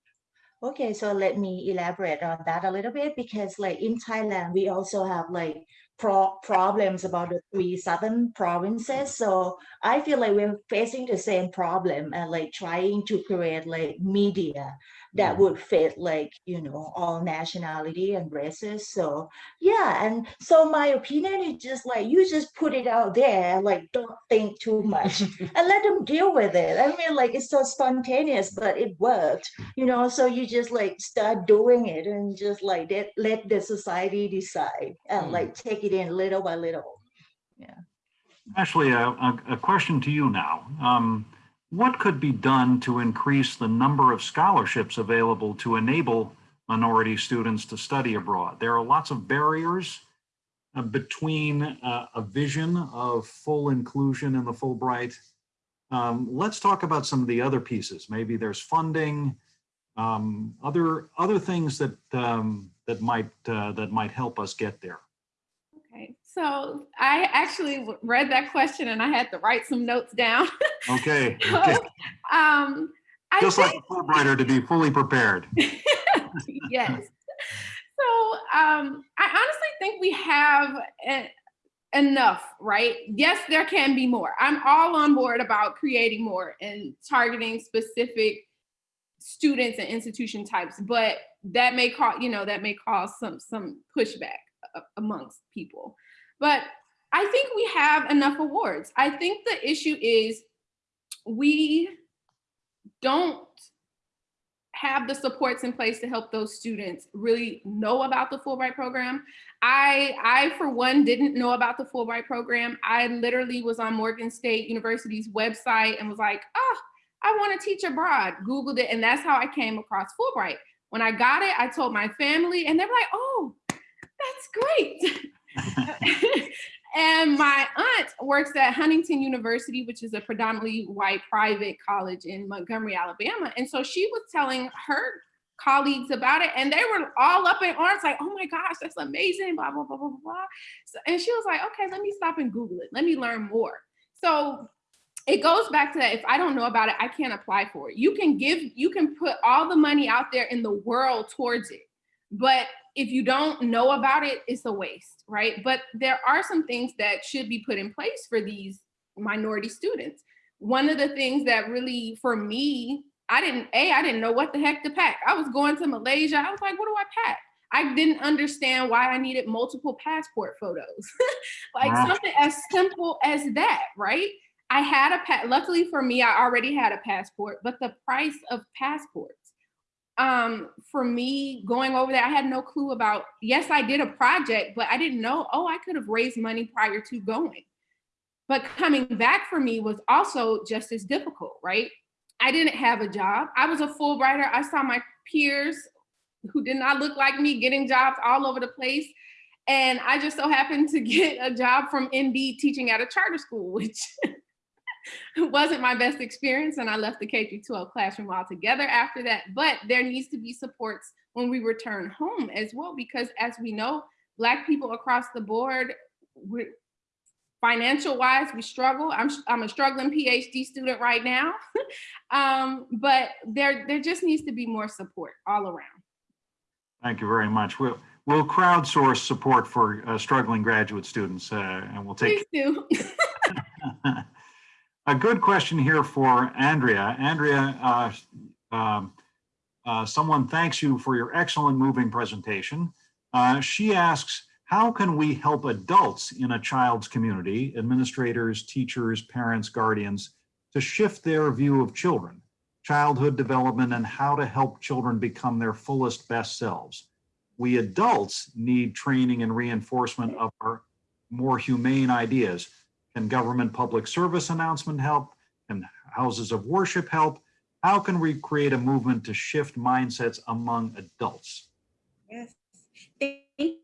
Okay, so let me elaborate on that a little bit because like in Thailand, we also have like pro problems about the three southern provinces. So I feel like we're facing the same problem and like trying to create like media that would fit like, you know, all nationality and races. So yeah, and so my opinion is just like you just put it out there, like don't think too much and let them deal with it. I mean, like it's so spontaneous, but it worked you know so you just like start doing it and just like let, let the society decide and Mm. like take it in little by little Yeah. Ashley, a, a, a question to you now. Um, what could be done to increase the number of scholarships available to enable minority students to study abroad? There are lots of barriers uh, between uh, a vision of full inclusion in the Fulbright. Um, let's talk about some of the other pieces. Maybe there's funding, um, other other things that um, that might uh, that might help us get there. So I actually read that question and I had to write some notes down. Okay, So, okay. um, I just think, like a Fulbrighter to be fully prepared. yes. So um, I honestly think we have e- enough, right? Yes, there can be more. I'm all on board about creating more and targeting specific students and institution types, but that may cause, you know, that may cause some some pushback amongst people. But I think we have enough awards. I think the issue is we don't have the supports in place to help those students really know about the Fulbright program. I, I for one, didn't know about the Fulbright program. I literally was on Morgan State University's website and was like, oh, I want to teach abroad. Googled it, and that's how I came across Fulbright. When I got it, I told my family, and they were like, oh, that's great. and my aunt works at Huntingdon University, which is a predominantly white private college in Montgomery, Alabama. And so she was telling her colleagues about it, and they were all up in arms, like, oh my gosh, that's amazing, blah, blah, blah, blah, blah. So, and she was like, okay, let me stop and Google it. Let me learn more. So it goes back to that if I don't know about it, I can't apply for it. You can give, you can put all the money out there in the world towards it. But if you don't know about it, it's a waste, right? But there are some things that should be put in place for these minority students. One of the things that really, for me, I didn't, A, I didn't know what the heck to pack. I was going to Malaysia. I was like, what do I pack? I didn't understand why I needed multiple passport photos. like Wow. something as simple as that, right? I had a luckily for me, I already had a passport, but the price of passports. Um, for me going over there, I had no clue about, yes, I did a project, but I didn't know, oh, I could have raised money prior to going. But coming back for me was also just as difficult, right? I didn't have a job. I was a Fulbrighter. I saw my peers who did not look like me getting jobs all over the place. And I just so happened to get a job from ND teaching at a charter school, which wasn't my best experience. And I left the K 12 classroom altogether after that. But there needs to be supports when we return home as well, because as we know, Black people across the board, financial wise, we struggle. I'm, I'm a struggling PhD student right now. um, but there, there just needs to be more support all around. Thank you very much. We'll, we'll crowdsource support for uh, struggling graduate students uh, and we'll take Please do. A good question here for Andrea. Andrea, uh, um, uh, someone thanks you for your excellent moving presentation. Uh, she asks, how can we help adults in a child's community, administrators, teachers, parents, guardians, to shift their view of children, childhood development, and how to help children become their fullest best selves? We adults need training and reinforcement of our more humane ideas can government public service announcement help? Can houses of worship help? How can we create a movement to shift mindsets among adults? Yes. Thank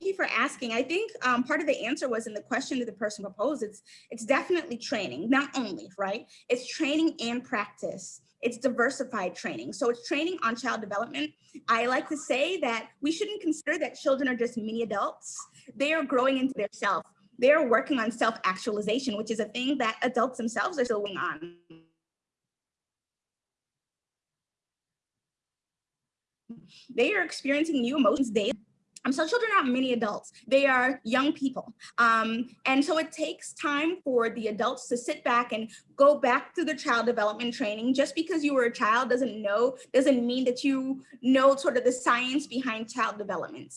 you for asking. I think um, part of the answer was in the question that the person proposed. It's it's definitely training, not only right. It's training and practice. It's diversified training. So it's training on child development. I like to say that we shouldn't consider that children are just mini adults. They are growing into their self. They're working on self-actualization, which is a thing that adults themselves are still working on. They are experiencing new emotions daily. Um, so children are not mini adults, they are young people. Um, and so it takes time for the adults to sit back and go back to the child development training. Just because you were a child doesn't know, doesn't mean that you know sort of the science behind child development,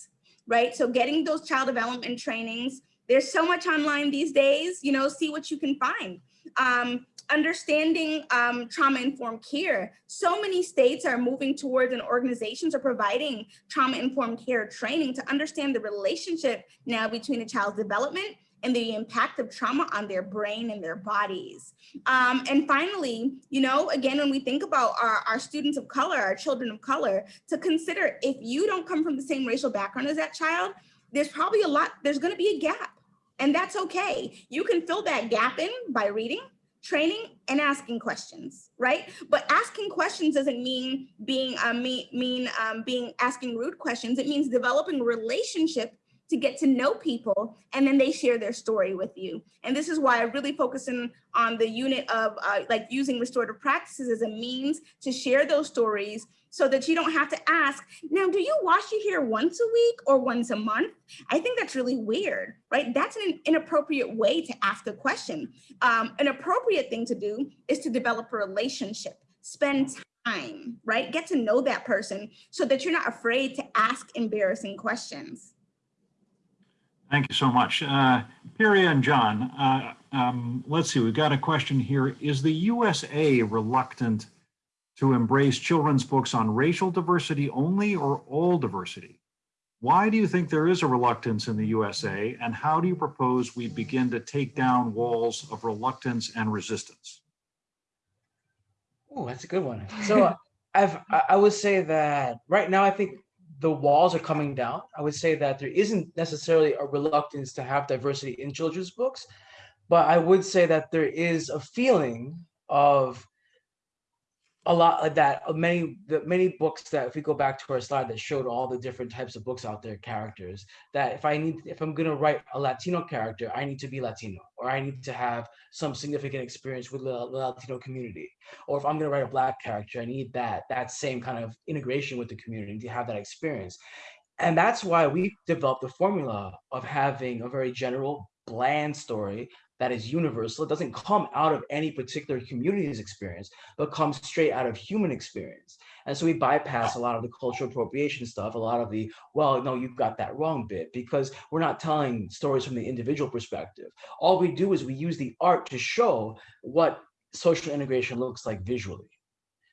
right? So getting those child development trainings, there's so much online these days, you know, see what you can find. Um, understanding um, trauma-informed care. So many states are moving towards and organizations are providing trauma-informed care training to understand the relationship now between a child's development and the impact of trauma on their brain and their bodies. Um, and finally, you know, again, when we think about our, our students of color, our children of color, to consider if you don't come from the same racial background as that child, there's probably a lot, there's gonna be a gap. And that's okay. You can fill that gap in by reading, training and asking questions, right? But asking questions doesn't mean being uh, mean, um, being asking rude questions. It means developing relationship to get to know people and then they share their story with you. And this is why I really focus in on the unit of uh, like using restorative practices as a means to share those stories so that you don't have to ask, now, do you wash your hair once a week or once a month? I think that's really weird, right? That's an inappropriate way to ask a question. Um, an appropriate thing to do is to develop a relationship, spend time, right? Get to know that person so that you're not afraid to ask embarrassing questions. Thank you so much. Uh, Piria and John, uh, um, let's see, we've got a question here. Is the USA reluctant to embrace children's books on racial diversity only or all diversity? Why do you think there is a reluctance in the USA and how do you propose we begin to take down walls of reluctance and resistance? Oh, that's a good one. So I've, I I would say that right now, I think the walls are coming down. I would say that there isn't necessarily a reluctance to have diversity in children's books, but I would say that there is a feeling of a lot like that uh, many the many books that if we go back to our slide that showed all the different types of books out there characters that if i need if i'm going to write a latino character i need to be latino or i need to have some significant experience with the latino community. Or if i'm going to write a black character i need that that same kind of integration with the community to have that experience. And that's why we developed the formula of having a very general bland story that is universal. It doesn't come out of any particular community's experience, but comes straight out of human experience. And so we bypass a lot of the cultural appropriation stuff, a lot of the, well, no, you've got that wrong bit, because we're not telling stories from the individual perspective. All we do is we use the art to show what social integration looks like visually.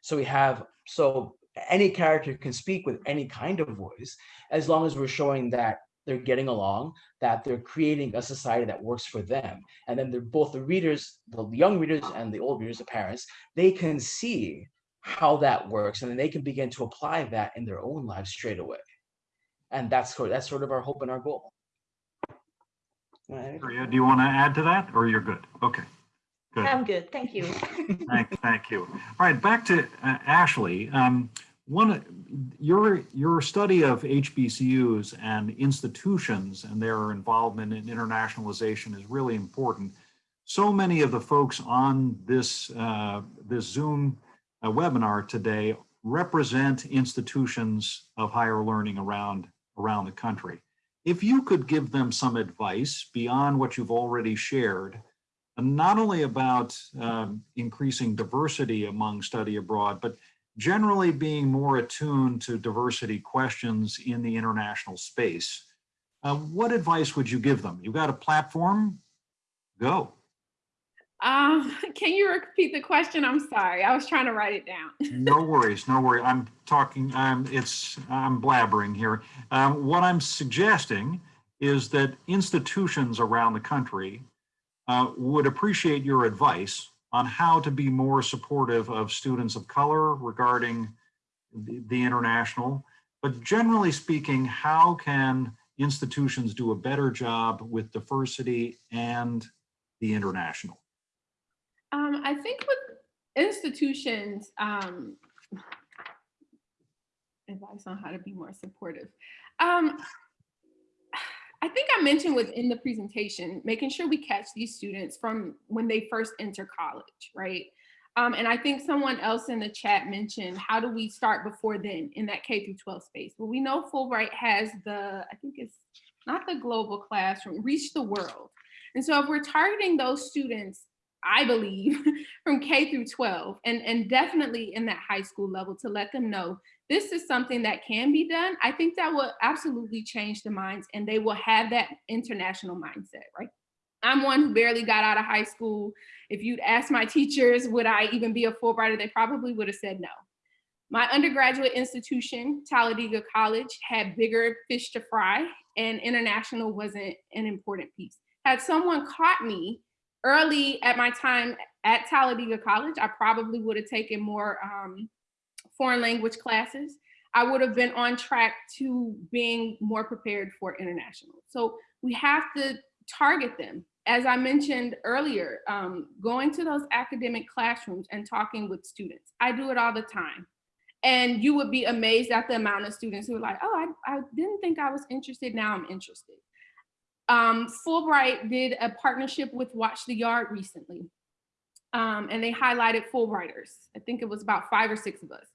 So we have, so any character can speak with any kind of voice, as long as we're showing that they're getting along, that they're creating a society that works for them. And then they're both the readers, the young readers and the old readers, the parents, they can see how that works and then they can begin to apply that in their own lives straight away. And that's sort that's sort of our hope and our goal. Right. Maria, do you want to add to that or you're good? Okay. Good. I'm good, thank you. Thank, thank you. All right, back to uh, Ashley. Um, one, your your study of HBCUs and institutions and their involvement in internationalization is really important. So many of the folks on this uh, this Zoom uh, webinar today represent institutions of higher learning around around the country. If you could give them some advice beyond what you've already shared, not only about um, increasing diversity among study abroad, but generally being more attuned to diversity questions in the international space. Uh, what advice would you give them? You've got a platform, go. Um, can you repeat the question? I'm sorry. I was trying to write it down. No worries, no worry. I'm talking, I'm, it's, I'm blabbering here. Um, what I'm suggesting is that institutions around the country uh, would appreciate your advice on how to be more supportive of students of color regarding the, the international. But generally speaking, how can institutions do a better job with diversity and the international? Um, I think with institutions, um, advice on how to be more supportive. Um, I think I mentioned within the presentation, making sure we catch these students from when they first enter college, right? Um, and I think someone else in the chat mentioned, how do we start before then in that K through 12 space? Well, we know Fulbright has the, I think it's not the global classroom, reach the world. And so if we're targeting those students, I believe, from K through 12, and, and definitely in that high school level to let them know this is something that can be done, I think that will absolutely change the minds and they will have that international mindset, right? I'm one who barely got out of high school. If you'd asked my teachers, would I even be a Fulbrighter, they probably would have said no. My undergraduate institution, Talladega College, had bigger fish to fry and international wasn't an important piece. Had someone caught me early at my time at Talladega College, I probably would have taken more um, foreign language classes, I would have been on track to being more prepared for international. So we have to target them. As I mentioned earlier, um, going to those academic classrooms and talking with students. I do it all the time. And you would be amazed at the amount of students who are like, oh, I, I didn't think I was interested, now I'm interested. Um, Fulbright did a partnership with Watch the Yard recently. Um, and they highlighted Fulbrighters. I think it was about five or six of us.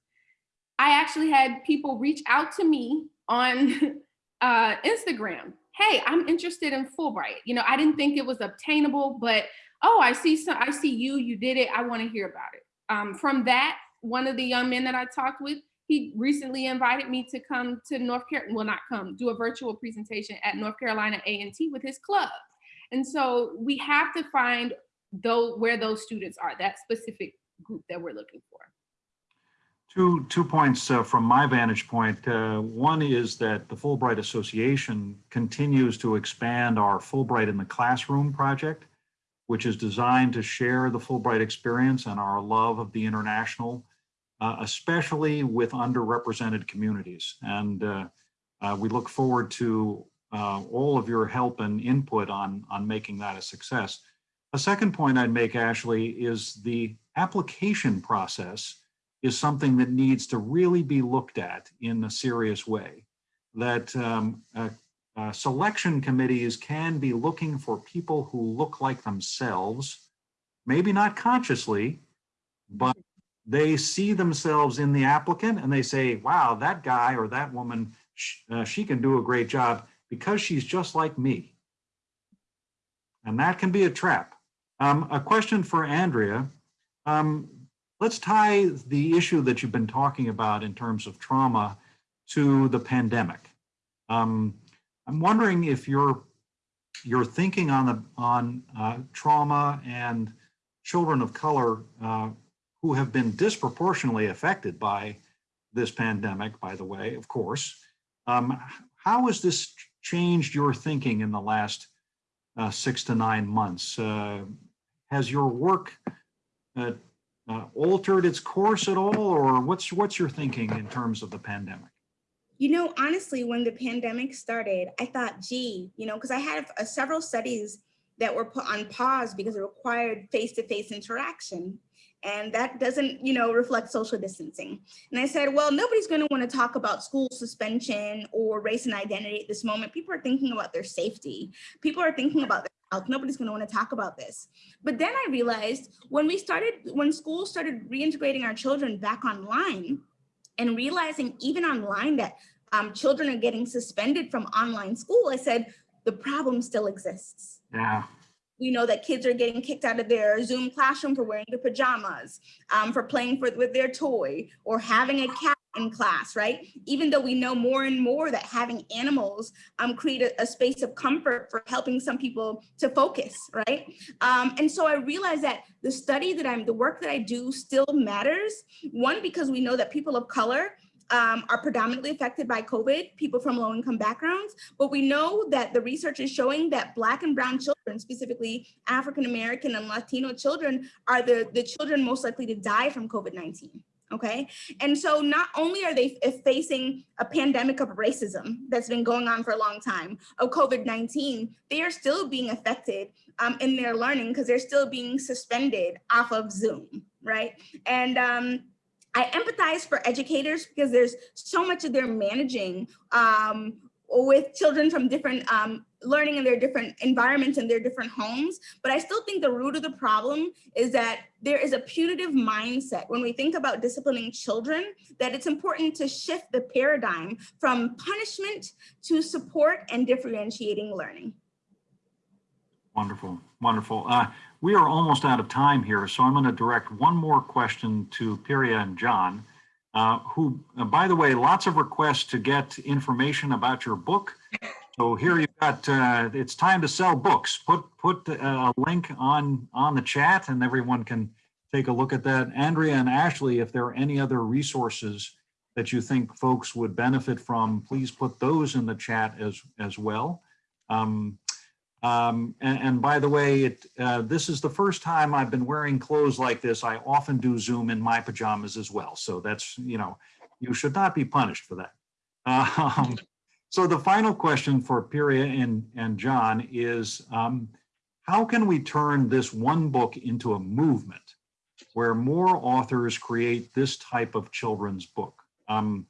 I actually had people reach out to me on uh, Instagram. Hey, I'm interested in Fulbright. You know, I didn't think it was obtainable, but oh, I see some, I see you, you did it. I want to hear about it. Um, from that, one of the young men that I talked with, he recently invited me to come to North Carolina, well, not come, do a virtual presentation at North Carolina A&T with his club. And so we have to find though where those students are, that specific group that we're looking for. Two, two points uh, from my vantage point. Uh, one is that the Fulbright Association continues to expand our Fulbright in the Classroom project, which is designed to share the Fulbright experience and our love of the international, uh, especially with underrepresented communities. And uh, uh, we look forward to uh, all of your help and input on, on making that a success. A second point I'd make, Ashley, is the application process is something that needs to really be looked at in a serious way. That um, uh, uh, selection committees can be looking for people who look like themselves, maybe not consciously, but they see themselves in the applicant and they say, wow, that guy or that woman, uh, she can do a great job because she's just like me. And that can be a trap Um, a question for Andrea. Um, let's tie the issue that you've been talking about in terms of trauma to the pandemic. Um, I'm wondering if your your thinking on the on uh, trauma and children of color uh, who have been disproportionately affected by this pandemic, by the way, of course. Um, how has this changed your thinking in the last uh, six to nine months? Has your work uh, uh, altered its course at all, or what's what's your thinking in terms of the pandemic? You know, honestly, when the pandemic started, I thought, gee, you know, because I had uh, several studies that were put on pause because it required face-to-face interaction. And that doesn't, you know, reflect social distancing. And I said, well, nobody's going to want to talk about school suspension or race and identity at this moment. People are thinking about their safety. People are thinking about Nobody's going to want to talk about this. But then I realized when we started, when schools started reintegrating our children back online and realizing even online that um, children are getting suspended from online school, I said, the problem still exists. Yeah. We know that kids are getting kicked out of their Zoom classroom for wearing their pajamas, um, for playing for, with their toy, or having a cat in class, right? Even though we know more and more that having animals um, create a, a space of comfort for helping some people to focus, right? Um, and so I realized that the study that I'm, the work that I do still matters. One, because we know that people of color um, are predominantly affected by COVID, people from low income backgrounds, but we know that the research is showing that black and brown children, specifically African-American and Latino children are the, the children most likely to die from COVID-19 okay? And so not only are they facing a pandemic of racism that's been going on for a long time, of COVID-19, they are still being affected um, in their learning because they're still being suspended off of Zoom, right? And um, I empathize for educators because there's so much of their managing um, with children from different um, learning in their different environments and their different homes. But I still think the root of the problem is that there is a punitive mindset when we think about disciplining children, that it's important to shift the paradigm from punishment to support and differentiating learning. Wonderful, wonderful. Uh, we are almost out of time here, so I'm going to direct one more question to Piria and John, uh, who, uh, by the way, lots of requests to get information about your book. So here you've got, uh, it's time to sell books. Put put a link on, on the chat and everyone can take a look at that. Andrea and Ashley, if there are any other resources that you think folks would benefit from, please put those in the chat as, as well. Um, um, and, and, by the way, it, uh, this is the first time I've been wearing clothes like this. I often do Zoom in my pajamas as well. So that's, you know, you should not be punished for that. Um, so the final question for Piria and, and John is, um, how can we turn this one book into a movement where more authors create this type of children's book? Um,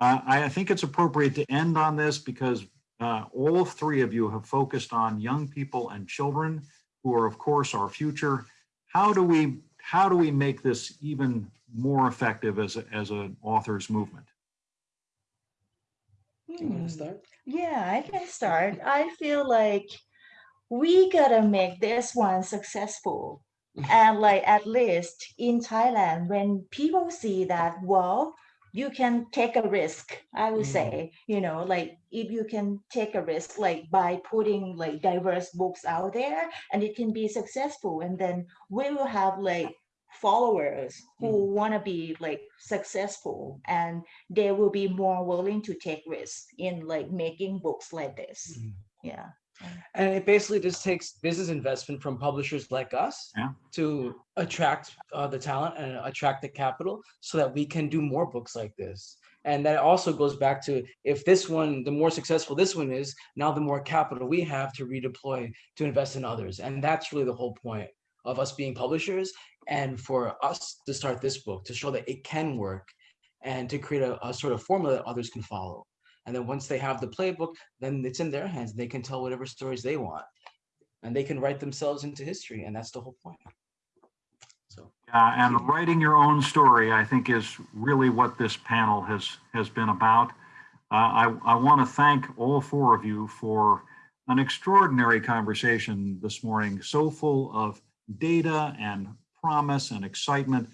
I think it's appropriate to end on this because uh, all three of you have focused on young people and children who are, of course, our future. How do we how do we make this even more effective as a, as an author's movement? You want to start? Yeah, I can start. I feel like we gotta make this one successful. and like at least in Thailand, when people see that, well, you can take a risk i would mm. say you know like if you can take a risk like by putting like diverse books out there and it can be successful and then we will have like followers who mm. want to be like successful and they will be more willing to take risks in like making books like this mm. yeah and it basically just takes business investment from publishers like us yeah. to attract uh, the talent and attract the capital so that we can do more books like this. And that also goes back to if this one, the more successful this one is, now the more capital we have to redeploy to invest in others. And that's really the whole point of us being publishers and for us to start this book to show that it can work and to create a, a sort of formula that others can follow. And then once they have the playbook, then it's in their hands. They can tell whatever stories they want and they can write themselves into history. And that's the whole point. So. Yeah, and writing your own story, I think, is really what this panel has has been about. Uh, I, I want to thank all four of you for an extraordinary conversation this morning, so full of data and promise and excitement,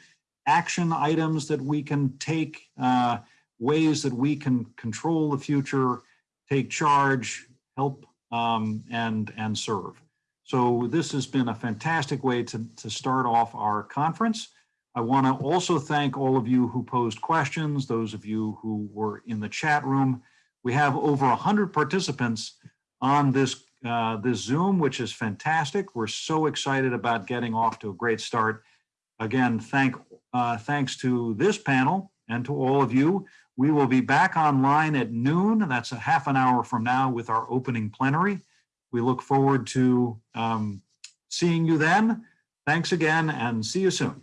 action items that we can take, uh, ways that we can control the future, take charge, help, um, and, and serve. So this has been a fantastic way to, to start off our conference. I want to also thank all of you who posed questions, those of you who were in the chat room. We have over 100 participants on this, uh, this Zoom, which is fantastic. We're so excited about getting off to a great start. Again, thank, uh, thanks to this panel and to all of you. We will be back online at noon. That's a half an hour from now with our opening plenary. We look forward to um, seeing you then. Thanks again and see you soon.